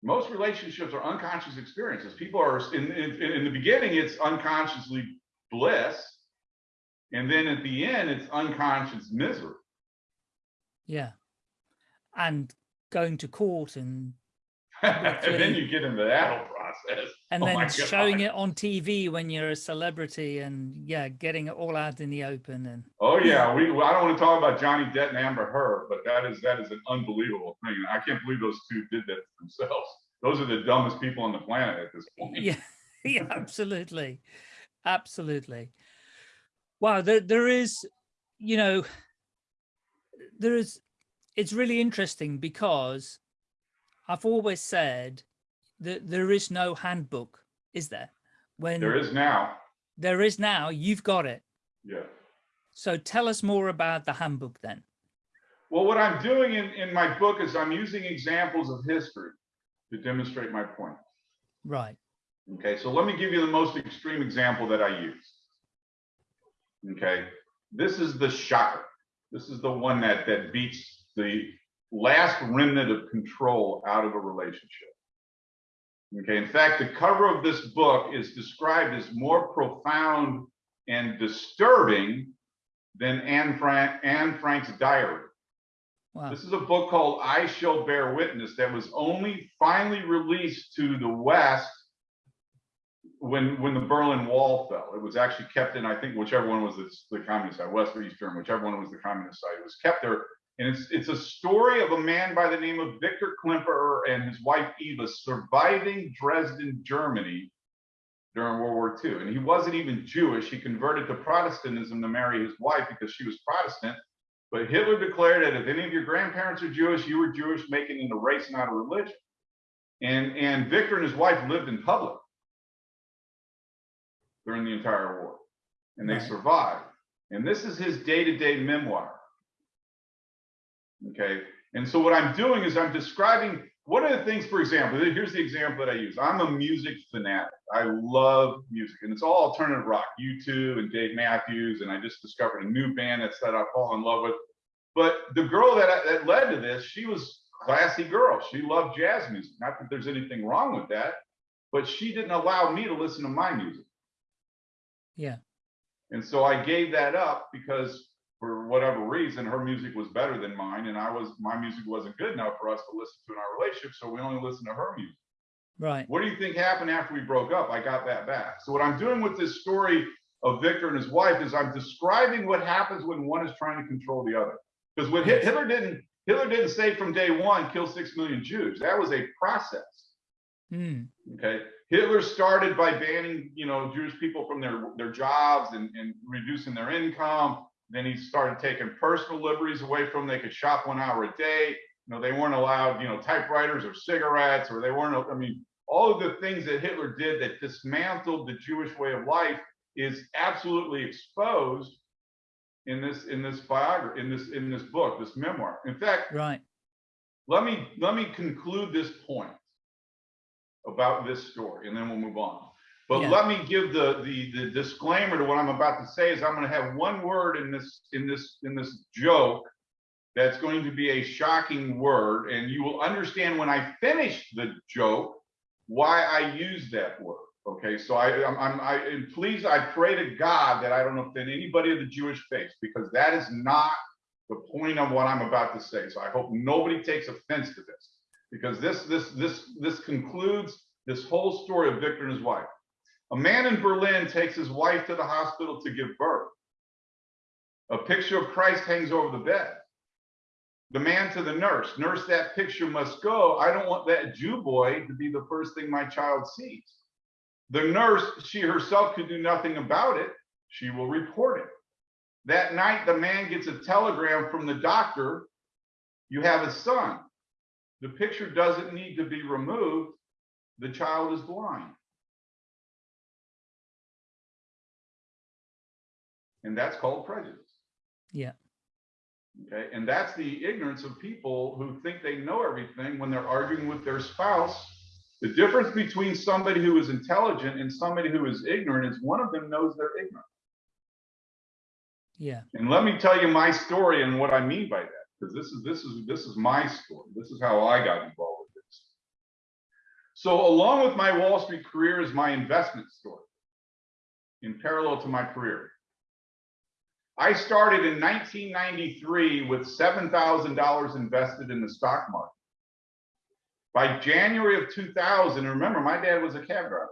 Most relationships are unconscious experiences. People are in, in, in the beginning, it's unconsciously bliss. And then at the end, it's unconscious misery. yeah. And going to court and and then you get into that process. and Oh then showing it on TV when you're a celebrity and yeah, getting it all out in the open and Oh yeah, we. I don't want to talk about Johnny Depp and Amber Heard, but that is that is an unbelievable thing. I can't believe those two did that themselves. Those are the dumbest people on the planet at this point. yeah, yeah, absolutely, absolutely. Wow, there there is, you know, there is it's really interesting because I've always said that there is no handbook, is there? When There is now, there is now, you've got it. yeah. So tell us more about the handbook then. Well, what I'm doing in, in my book is I'm using examples of history to demonstrate my point. Right. Okay, so let me give you the most extreme example that I use. Okay, this is the shocker. This is the one that that beats the last remnant of control out of a relationship. Okay, in fact, the cover of this book is described as more profound and disturbing than Anne Frank Anne Frank's diary. Wow. This is a book called I Shall Bear Witness that was only finally released to the West when when the Berlin Wall fell. It was actually kept in, I think, whichever one was the, the communist side, West or East Eastern, whichever one was the communist side. It was kept there. And it's it's a story of a man by the name of Victor Klemperer and his wife Eva surviving Dresden, Germany during World War II. And he wasn't even Jewish. He converted to Protestantism to marry his wife because she was Protestant. But Hitler declared that if any of your grandparents are Jewish, you were Jewish, making it a race, not a religion. And, and Victor and his wife lived in public during the entire war, and they Right. survived. And this is his day-to-day memoir. Okay, and so what I'm doing is I'm describing one of the things, for example, here's the example that I use. I'm a music fanatic. I love music, and it's all alternative rock, U2 and Dave Matthews, and I just discovered a new band that's that I fall in love with. But the girl that, I, that led to this, she was a classy girl. She loved jazz music. Not that there's anything wrong with that, but she didn't allow me to listen to my music. Yeah. And so I gave that up because for whatever reason, her music was better than mine, and I was my music wasn't good enough for us to listen to in our relationship, so we only listened to her music. Right. What do you think happened after we broke up? I got that back. So what I'm doing with this story of Victor and his wife is I'm describing what happens when one is trying to control the other. Because what Hit- Hitler didn't Hitler didn't say from day one kill six million Jews. That was a process. Hmm. Okay. Hitler started by banning, you know, Jewish people from their, their jobs and, and reducing their income. Then he started taking personal liberties away from them. They could shop one hour a day. You know, they weren't allowed, you know, typewriters or cigarettes, or they weren't, I mean, all of the things that Hitler did that dismantled the Jewish way of life is absolutely exposed in this in this biography, in this in this book, this memoir. In fact, Right. let me let me conclude this point about this story and then we'll move on but Yeah. let me give the, the the disclaimer to what i'm about to say is i'm going to have one word in this in this in this joke that's going to be a shocking word and you will understand when i finish the joke why i use that word okay so i i'm, I'm i and please i pray to god that i don't offend anybody of the jewish faith because that is not the point of what i'm about to say so i hope nobody takes offense to this because this this this this concludes this whole story of Victor and his wife. A man in Berlin takes his wife to the hospital to give birth. A picture of Christ hangs over the bed. The man to the nurse, nurse, that picture must go. I don't want that Jew boy to be the first thing my child sees. The nurse, she herself could do nothing about it. She will report it. That night, the man gets a telegram from the doctor. You have a son. The picture doesn't need to be removed. The child is blind. And that's called prejudice. Yeah. Okay. And that's the ignorance of people who think they know everything when they're arguing with their spouse. The difference between somebody who is intelligent and somebody who is ignorant is one of them knows they're ignorant. Yeah. And let me tell you my story and what I mean by that, because this is this is this is my story. This is how I got involved with this. So along with my Wall Street career is my investment story in parallel to my career. I started in 1993 with $7,000 invested in the stock market. By January of 2000, and remember, my dad was a cab driver.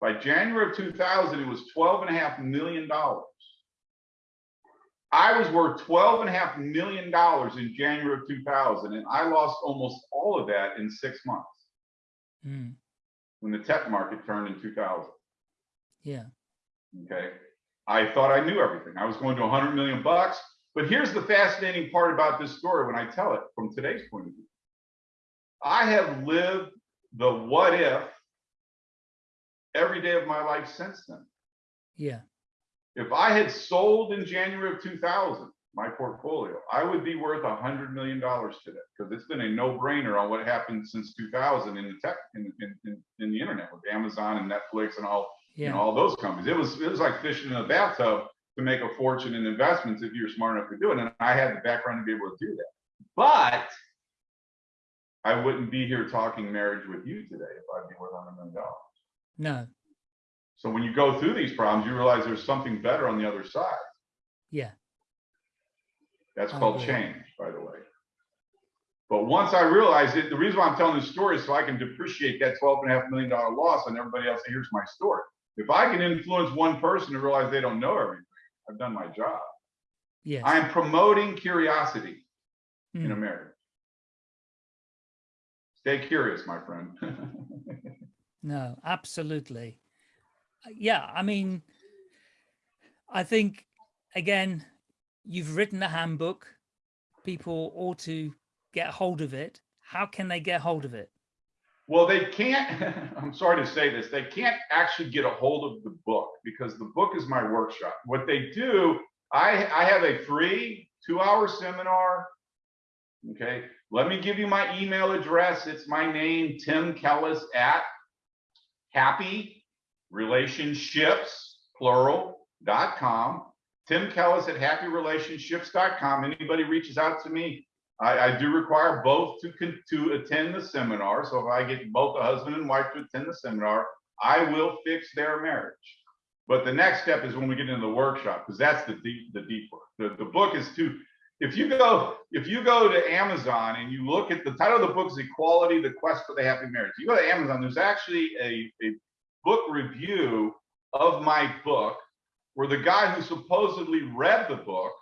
By January of 2000, it was $12.5 million. I was worth $12.5 million in January of 2000, and I lost almost all of that in six months Hmm. when the tech market turned in 2000. Yeah. Okay. I thought I knew everything. I was going to 100 million bucks. But here's the fascinating part about this story when I tell it from today's point of view. I have lived the what if every day of my life since then. Yeah. If I had sold in January of 2000 my portfolio, I would be worth a hundred million dollars today because it's been a no-brainer on what happened since 2000 in the tech in, in, in, in the internet with Amazon and Netflix and all you know all those companies. It was it was like fishing in a bathtub to make a fortune in investments if you're smart enough to do it. And I had the background to be able to do that. But I wouldn't be here talking marriage with you today if I'd be worth a hundred million dollars. No. So when you go through these problems, you realize there's something better on the other side. Yeah. That's I called agree. change, by the way. But once I realized it, the reason why I'm telling this story is so I can depreciate that twelve and a half million dollar loss on everybody else. Here's my story. If I can influence one person to realize they don't know everything, I've done my job. Yes. I am promoting curiosity in a Mm. marriage. Stay curious, my friend. No, absolutely. Uh, Yeah, I mean, I think again, you've written a handbook. People ought to get hold of it. How can they get hold of it? Well, they can't, I'm sorry to say this, they can't actually get a hold of the book because the book is my workshop. What they do, I, I have a free two hour seminar. Okay, let me give you my email address. It's my name, Tim Kellis at happy relationships plural dot com. Tim Kellis at happyrelationships.com. Anybody reaches out to me, I, I do require both to to attend the seminar. So if I get both the husband and wife to attend the seminar, I will fix their marriage. But the next step is when we get into the workshop, because that's the deep the deep work. The, the book is too. If you go if you go to Amazon and you look at the title of the book is Equality: The Quest for the Happy Marriage. You go to Amazon. There's actually a a book review of my book where the guy who supposedly read the book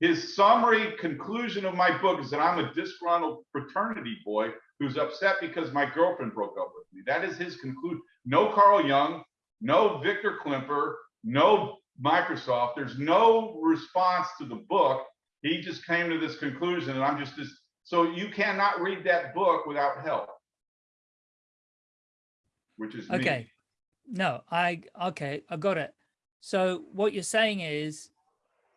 his summary conclusion of my book is that I'm a disgruntled fraternity boy who's upset because my girlfriend broke up with me. That is his conclusion. No Carl Jung, no Victor Klimper, no Microsoft. There's no response to the book. He just came to this conclusion, and I'm just this. So you cannot read that book without help, which is me. Okay. No, I, okay, I got it. So what you're saying is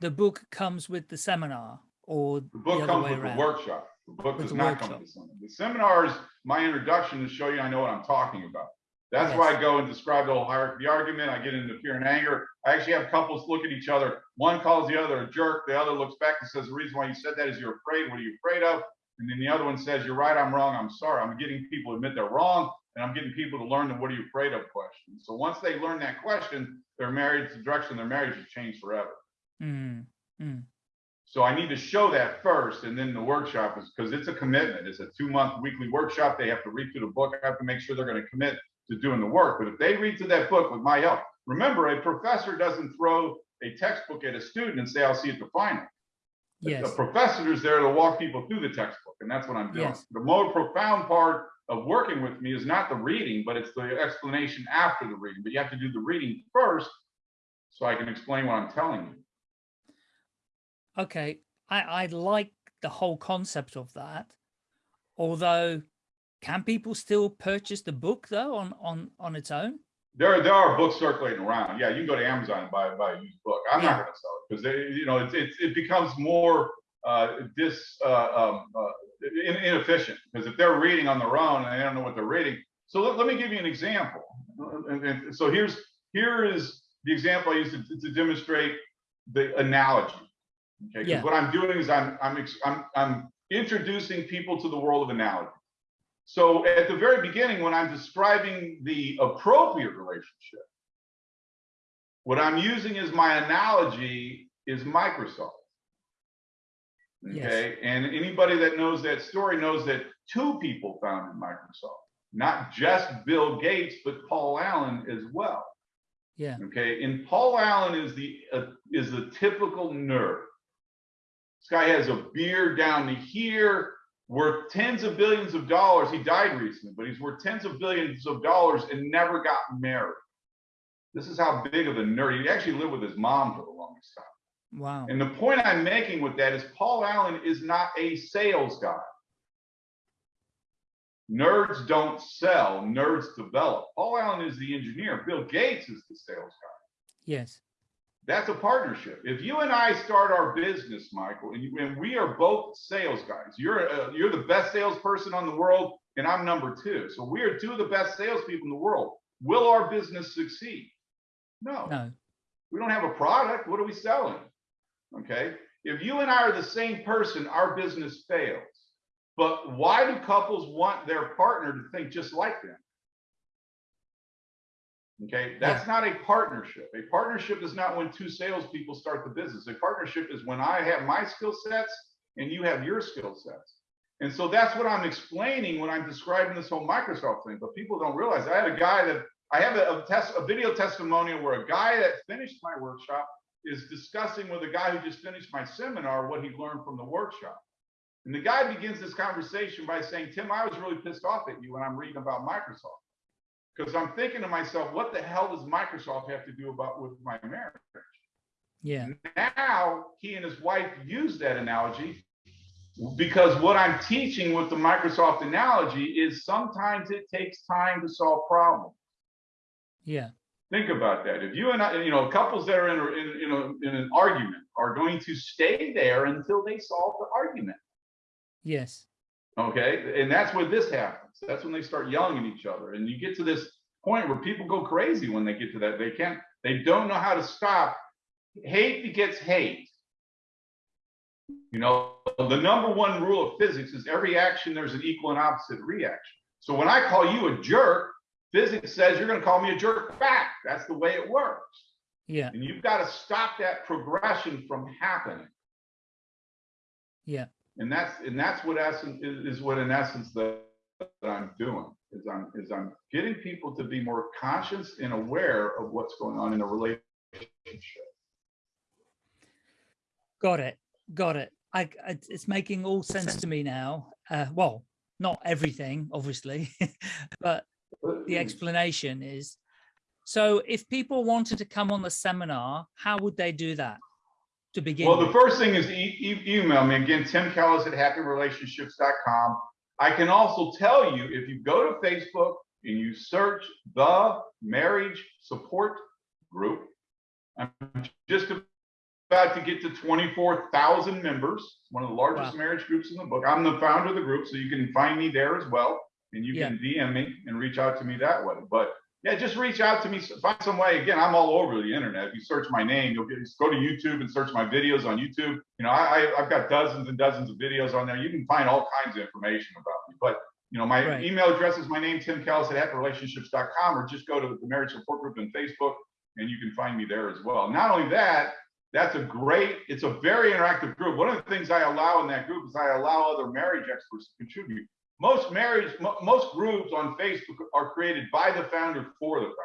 the book comes with the seminar or The the book other comes with around. the workshop. The book With does the not come workshop. with the seminar. The seminar is my introduction to show you I know what I'm talking about. That's Yes. why I go and describe the whole hierarchy the argument. I get into fear and anger. I actually have couples look at each other. One calls the other a jerk. The other looks back and says, the reason why you said that is you're afraid. What are you afraid of? And then the other one says, you're right, I'm wrong, I'm sorry. I'm getting people to admit they're wrong. And I'm getting people to learn the what are you afraid of question. So once they learn that question, their marriage, the direction their marriage has changed forever. Mm, So I need to show that first, and then the workshop is because it's a commitment. It's a two-month weekly workshop. They have to read through the book. I have to make sure they're going to commit to doing the work. But if they read through that book with my help, remember, a professor doesn't throw a textbook at a student and say, "I'll see you at the final." Yes. A professor is there to walk people through the textbook, and that's what I'm doing. Yes. The more profound part of working with me is not the reading, but it's the explanation after the reading. But you have to do the reading first, so I can explain what I'm telling you. Okay. I, I like the whole concept of that. Although can people still purchase the book though on, on, on its own? There, there are books circulating around. Yeah, you can go to Amazon and buy, buy a used book. I'm Yeah. not going to sell it because they, you know, it's, it's, it becomes more uh, dis, uh, um, uh, in, inefficient because if they're reading on their own and they don't know what they're reading. So let, let me give you an example. And, and so here's, here is the example I used to, to demonstrate the analogy. Okay, because Yeah. what I'm doing is I'm, I'm, I'm, I'm introducing people to the world of analogy. So at the very beginning, when I'm describing the appropriate relationship, what I'm using is my analogy is Microsoft. Yes. Okay, and anybody that knows that story knows that two people founded Microsoft, not just Bill Gates, but Paul Allen as well. Yeah. Okay, and Paul Allen is the uh, is the typical nerd. This guy has a beard down to here, worth tens of billions of dollars. He died recently, but he's worth tens of billions of dollars and never got married. This is how big of a nerd. He actually lived with his mom for the longest time. Wow. And the point I'm making with that is Paul Allen is not a sales guy. Nerds don't sell, nerds develop. Paul Allen is the engineer. Bill Gates is the sales guy. Yes. That's a partnership. If you and I start our business, Michael, and, you, and we are both sales guys, you're uh, you're the best salesperson on the world, and I'm number two. So we are two of the best salespeople in the world. Will our business succeed? No. No. We don't have a product. What are we selling? Okay. If you and I are the same person, our business fails. But why do couples want their partner to think just like them? Okay, that's not a partnership. A partnership is not when two salespeople start the business. A partnership is when I have my skill sets and you have your skill sets. And so that's what I'm explaining when I'm describing this whole Microsoft thing. But people don't realize I had a guy that I have a, a test, a video testimonial where a guy that finished my workshop is discussing with a guy who just finished my seminar what he learned from the workshop. And the guy begins this conversation by saying, Tim, I was really pissed off at you when I'm reading about Microsoft. Because I'm thinking to myself, what the hell does Microsoft have to do about with my marriage? Yeah. Now he and his wife use that analogy because what I'm teaching with the Microsoft analogy is sometimes it takes time to solve problems. Yeah. Think about that. If you and I, you know, couples that are in, a, in, you know, in an argument are going to stay there until they solve the argument. Yes. Okay. And that's where this happens. That's when they start yelling at each other. And you get to this point where people go crazy when they get to that. They can't, they don't know how to stop. Hate begets hate. You know, the number one rule of physics is every action, there's an equal and opposite reaction. So when I call you a jerk, physics says you're going to call me a jerk back. That's the way it works. Yeah. And you've got to stop that progression from happening. Yeah. And that's and that's what essence is, is what in essence that, that I'm doing is I'm is I'm getting people to be more conscious and aware of what's going on in a relationship. Got it. Got it. I, it's making all sense to me now. Uh, well, not everything, obviously, but the explanation is. So if people wanted to come on the seminar, how would they do that to begin Well, the with? first thing is e e email me again, Tim Kellis at happyrelationships.com. I can also tell you if you go to Facebook and you search the marriage support group, I'm just about to get to 24,000 members, one of the largest Wow. marriage groups in the book. I'm the founder of the group, so you can find me there as well. And you Yeah. can DM me and reach out to me that way. But yeah, just reach out to me, find some way. Again, I'm all over the internet. If you search my name, you'll get, go to YouTube and search my videos on YouTube. You know, I, I, I've got dozens and dozens of videos on there. You can find all kinds of information about me. But, you know, my Right. email address is my name, Tim Kellis at happyrelationships.com, or just go to the marriage support group on Facebook and you can find me there as well. Not only that, that's a great, it's a very interactive group. One of the things I allow in that group is I allow other marriage experts to contribute. Most marriage, mo- most groups on Facebook are created by the founder for the founder.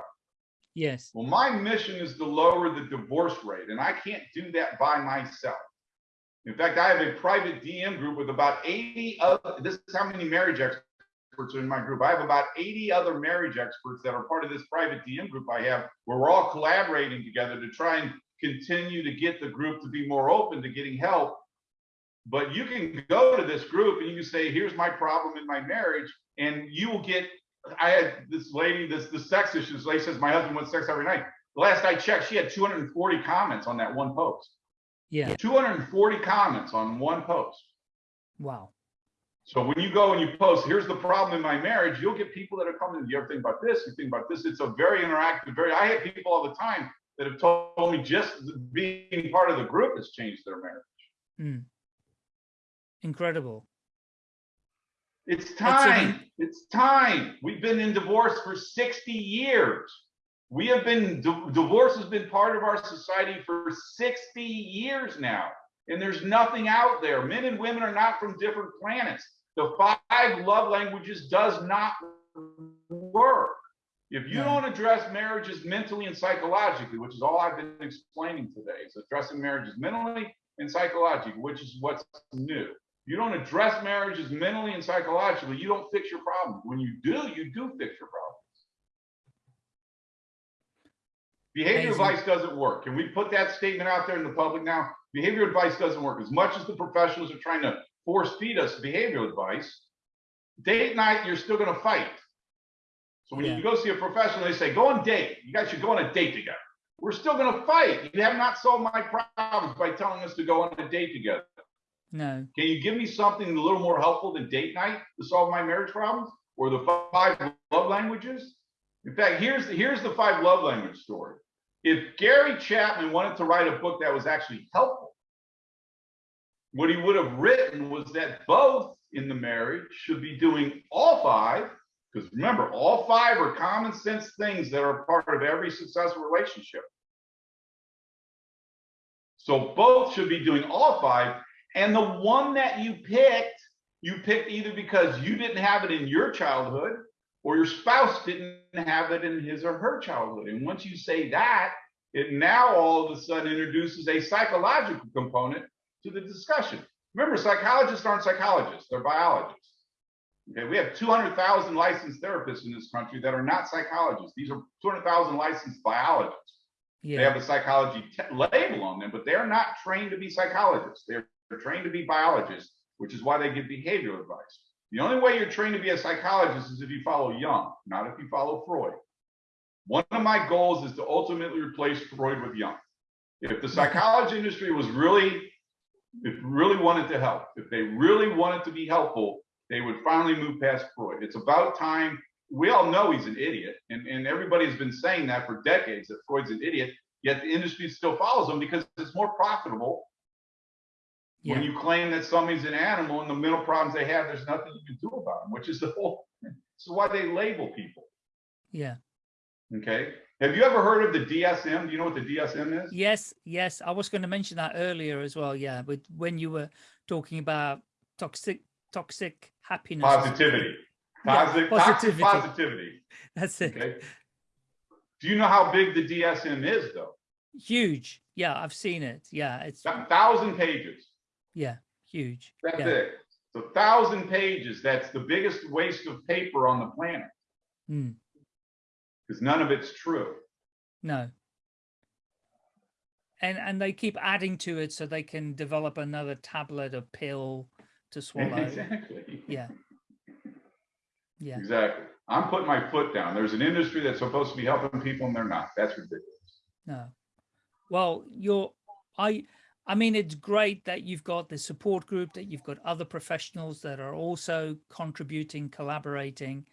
Yes. Well, my mission is to lower the divorce rate, and I can't do that by myself. In fact, I have a private DM group with about 80 other, this is how many marriage experts are in my group. I have about 80 other marriage experts that are part of this private DM group I have, where we're all collaborating together to try and continue to get the group to be more open to getting help. But you can go to this group and you can say, here's my problem in my marriage, and you will get I had this lady, this the sex issues. Lady says my husband wants sex every night. The last I checked, she had 240 comments on that one post. Yeah. 240 comments on one post. Wow. So when you go and you post, here's the problem in my marriage, you'll get people that are coming. You ever think about this? You think about this? It's a very interactive, very. I have people all the time that have told me just being part of the group has changed their marriage. Mm. Incredible. It's time. It's time. We've been in divorce for 60 years. We have been, divorce has been part of our society for 60 years now. And there's nothing out there. Men and women are not from different planets. The five love languages does not work. If you don't address marriages mentally and psychologically, which is all I've been explaining today, is addressing marriages mentally and psychologically, which is what's new you don't address marriages mentally and psychologically, you don't fix your problems. When you do, you do fix your problems. Behavior Amazing. advice doesn't work. Can we put that statement out there in the public now? Behavior advice doesn't work. As much as the professionals are trying to force feed us behavioral advice, date night, you're still gonna fight. So when Yeah. you go see a professional, they say, go on date. You guys should go on a date together. We're still gonna fight. You have not solved my problems by telling us to go on a date together. No. Can you give me something a little more helpful than date night to solve my marriage problems or the five love languages? In fact, here's the, here's the five love language story. If Gary Chapman wanted to write a book that was actually helpful, what he would have written was that both in the marriage should be doing all five, because remember, all five are common sense things that are part of every successful relationship. So both should be doing all five, and the one that you picked, you picked either because you didn't have it in your childhood or your spouse didn't have it in his or her childhood. And once you say that, it now all of a sudden introduces a psychological component to the discussion. Remember, psychologists aren't psychologists, they're biologists. Okay, we have 200,000 licensed therapists in this country that are not psychologists. These are 200,000 licensed biologists. They have a psychology label on them, but they're not trained to be psychologists. They're, they're trained to be biologists, which is why they give behavioral advice. The only way you're trained to be a psychologist is if you follow Jung, not if you follow Freud. One of my goals is to ultimately replace Freud with Jung. If the psychology industry was really, if really wanted to help, if they really wanted to be helpful, they would finally move past Freud. It's about time. We all know he's an idiot, and, and everybody's been saying that for decades that Freud's an idiot, yet the industry still follows him because it's more profitable when you claim that somebody's an animal and the mental problems they have, there's nothing you can do about them, which is the whole. This is why they label people. Yeah. Okay. Have you ever heard of the DSM? Do you know what the DSM is? Yes. Yes. I was going to mention that earlier as well. Yeah. But when you were talking about toxic, toxic happiness. Positivity. Yeah, toxic positivity. positivity. That's it. Okay. Do you know how big the DSM is, though? Huge. Yeah. I've seen it. Yeah. It's, A thousand pages. Yeah. Huge. That's yeah. it. It's a thousand pages. That's the biggest waste of paper on the planet Mm, because none of it's true. no. And, and they keep adding to it so they can develop another tablet or pill to swallow. exactly. Yeah. Yeah. Exactly. I'm putting my foot down. There's an industry that's supposed to be helping people and they're not. That's ridiculous. No. Well, you're, I, I mean, it's great that you've got the support group, that you've got other professionals that are also contributing, collaborating.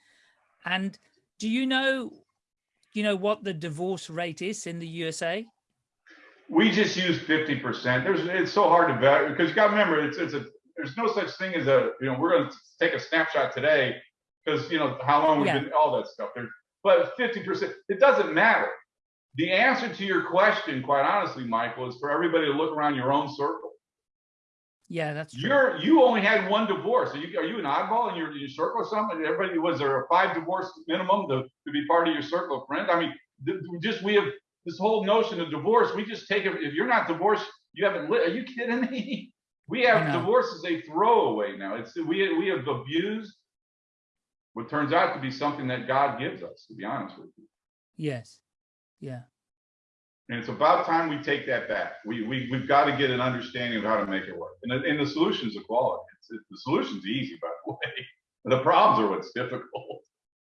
And do you know, you know, what the divorce rate is in the USA? We just use 50%. There's it's so hard to vet because you got to remember it's it's a there's no such thing as a you know we're going to take a snapshot today because you know how long we've Yeah. been all that stuff. There's but 50% it doesn't matter. The answer to your question, quite honestly, Michael, is for everybody to look around your own circle. Yeah, that's true. You're you only had one divorce. Are you are you an oddball in your, your circle or something? Everybody was there a five divorce minimum to, to be part of your circle of friends? I mean, just we have this whole notion of divorce. We just take it. If you're not divorced, you haven't lived. Are you kidding me? We have know. divorce as a throwaway now. It's we we have abused what turns out to be something that God gives us. To be honest with you. Yes. Yeah. And it's about time we take that back. We, we, we've got to get an understanding of how to make it work. And the, and the solution's equality. It's, it, the solution's easy, by the way. The problems are what's difficult.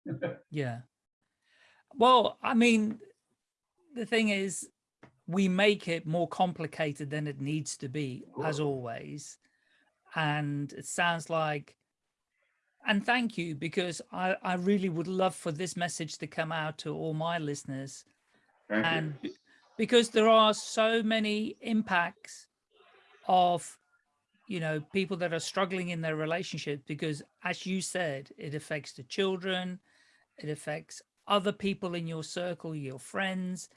Yeah. Well, I mean, the thing is, we make it more complicated than it needs to be, as always. And it sounds like, and thank you, because I, I really would love for this message to come out to all my listeners. And um, because there are so many impacts of you know people that are struggling in their relationship because as you said it affects the children it affects other people in your circle your friends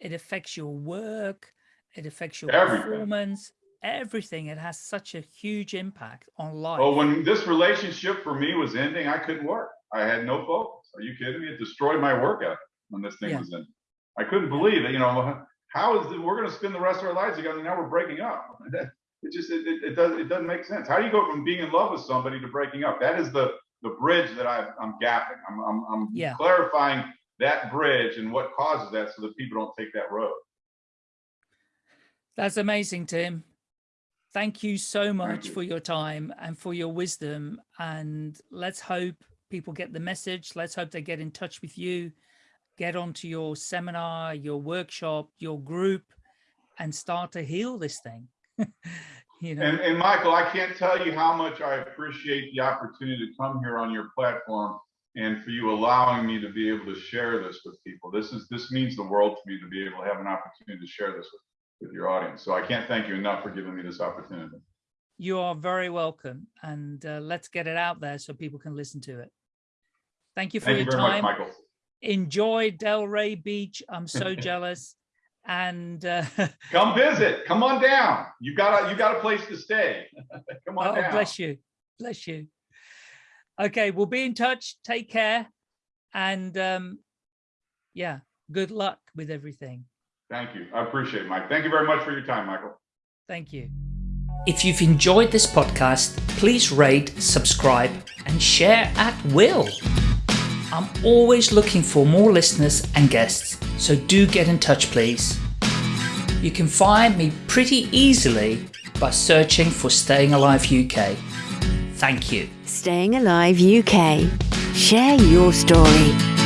it affects your work it affects your Everything. performance everything it has such a huge impact on life Well, when this relationship for me was ending, I couldn't work. I had no focus. Are you kidding me? It destroyed my work ethic when this thing Yeah. was ending. I couldn't believe it. You know, how is it, we're going to spend the rest of our lives together? Now we're breaking up. It just it, it, it doesn't it doesn't make sense. How do you go from being in love with somebody to breaking up? That is the the bridge that I, I'm gapping. I'm I'm, I'm Yeah. clarifying that bridge and what causes that so that people don't take that road. That's amazing, Tim. thank you so much you. for your time and for your wisdom. And let's hope people get the message. Let's hope they get in touch with you, get onto your seminar, your workshop, your group, and start to heal this thing. you know. And, and Michael, I can't tell you how much I appreciate the opportunity to come here on your platform and for you allowing me to be able to share this with people. This is this means the world to me to be able to have an opportunity to share this with, with your audience. So I can't thank you enough for giving me this opportunity. You are very welcome. And uh, let's get it out there so people can listen to it. Thank you for Thank your you very time. much, Michael. Enjoy Delray Beach. I'm so jealous. And uh, Come visit. Come on down. You got a you got a place to stay. Come on oh, down. bless you. Bless you. Okay, we'll be in touch. Take care. And um, yeah, good luck with everything. Thank you. I appreciate it, Mike. Thank you very much for your time, Michael. Thank you. If you've enjoyed this podcast, please rate, subscribe, and share at will. I'm always looking for more listeners and guests, so do get in touch, please. You can find me pretty easily by searching for Staying Alive UK. Thank you. Staying Alive UK. Share your story.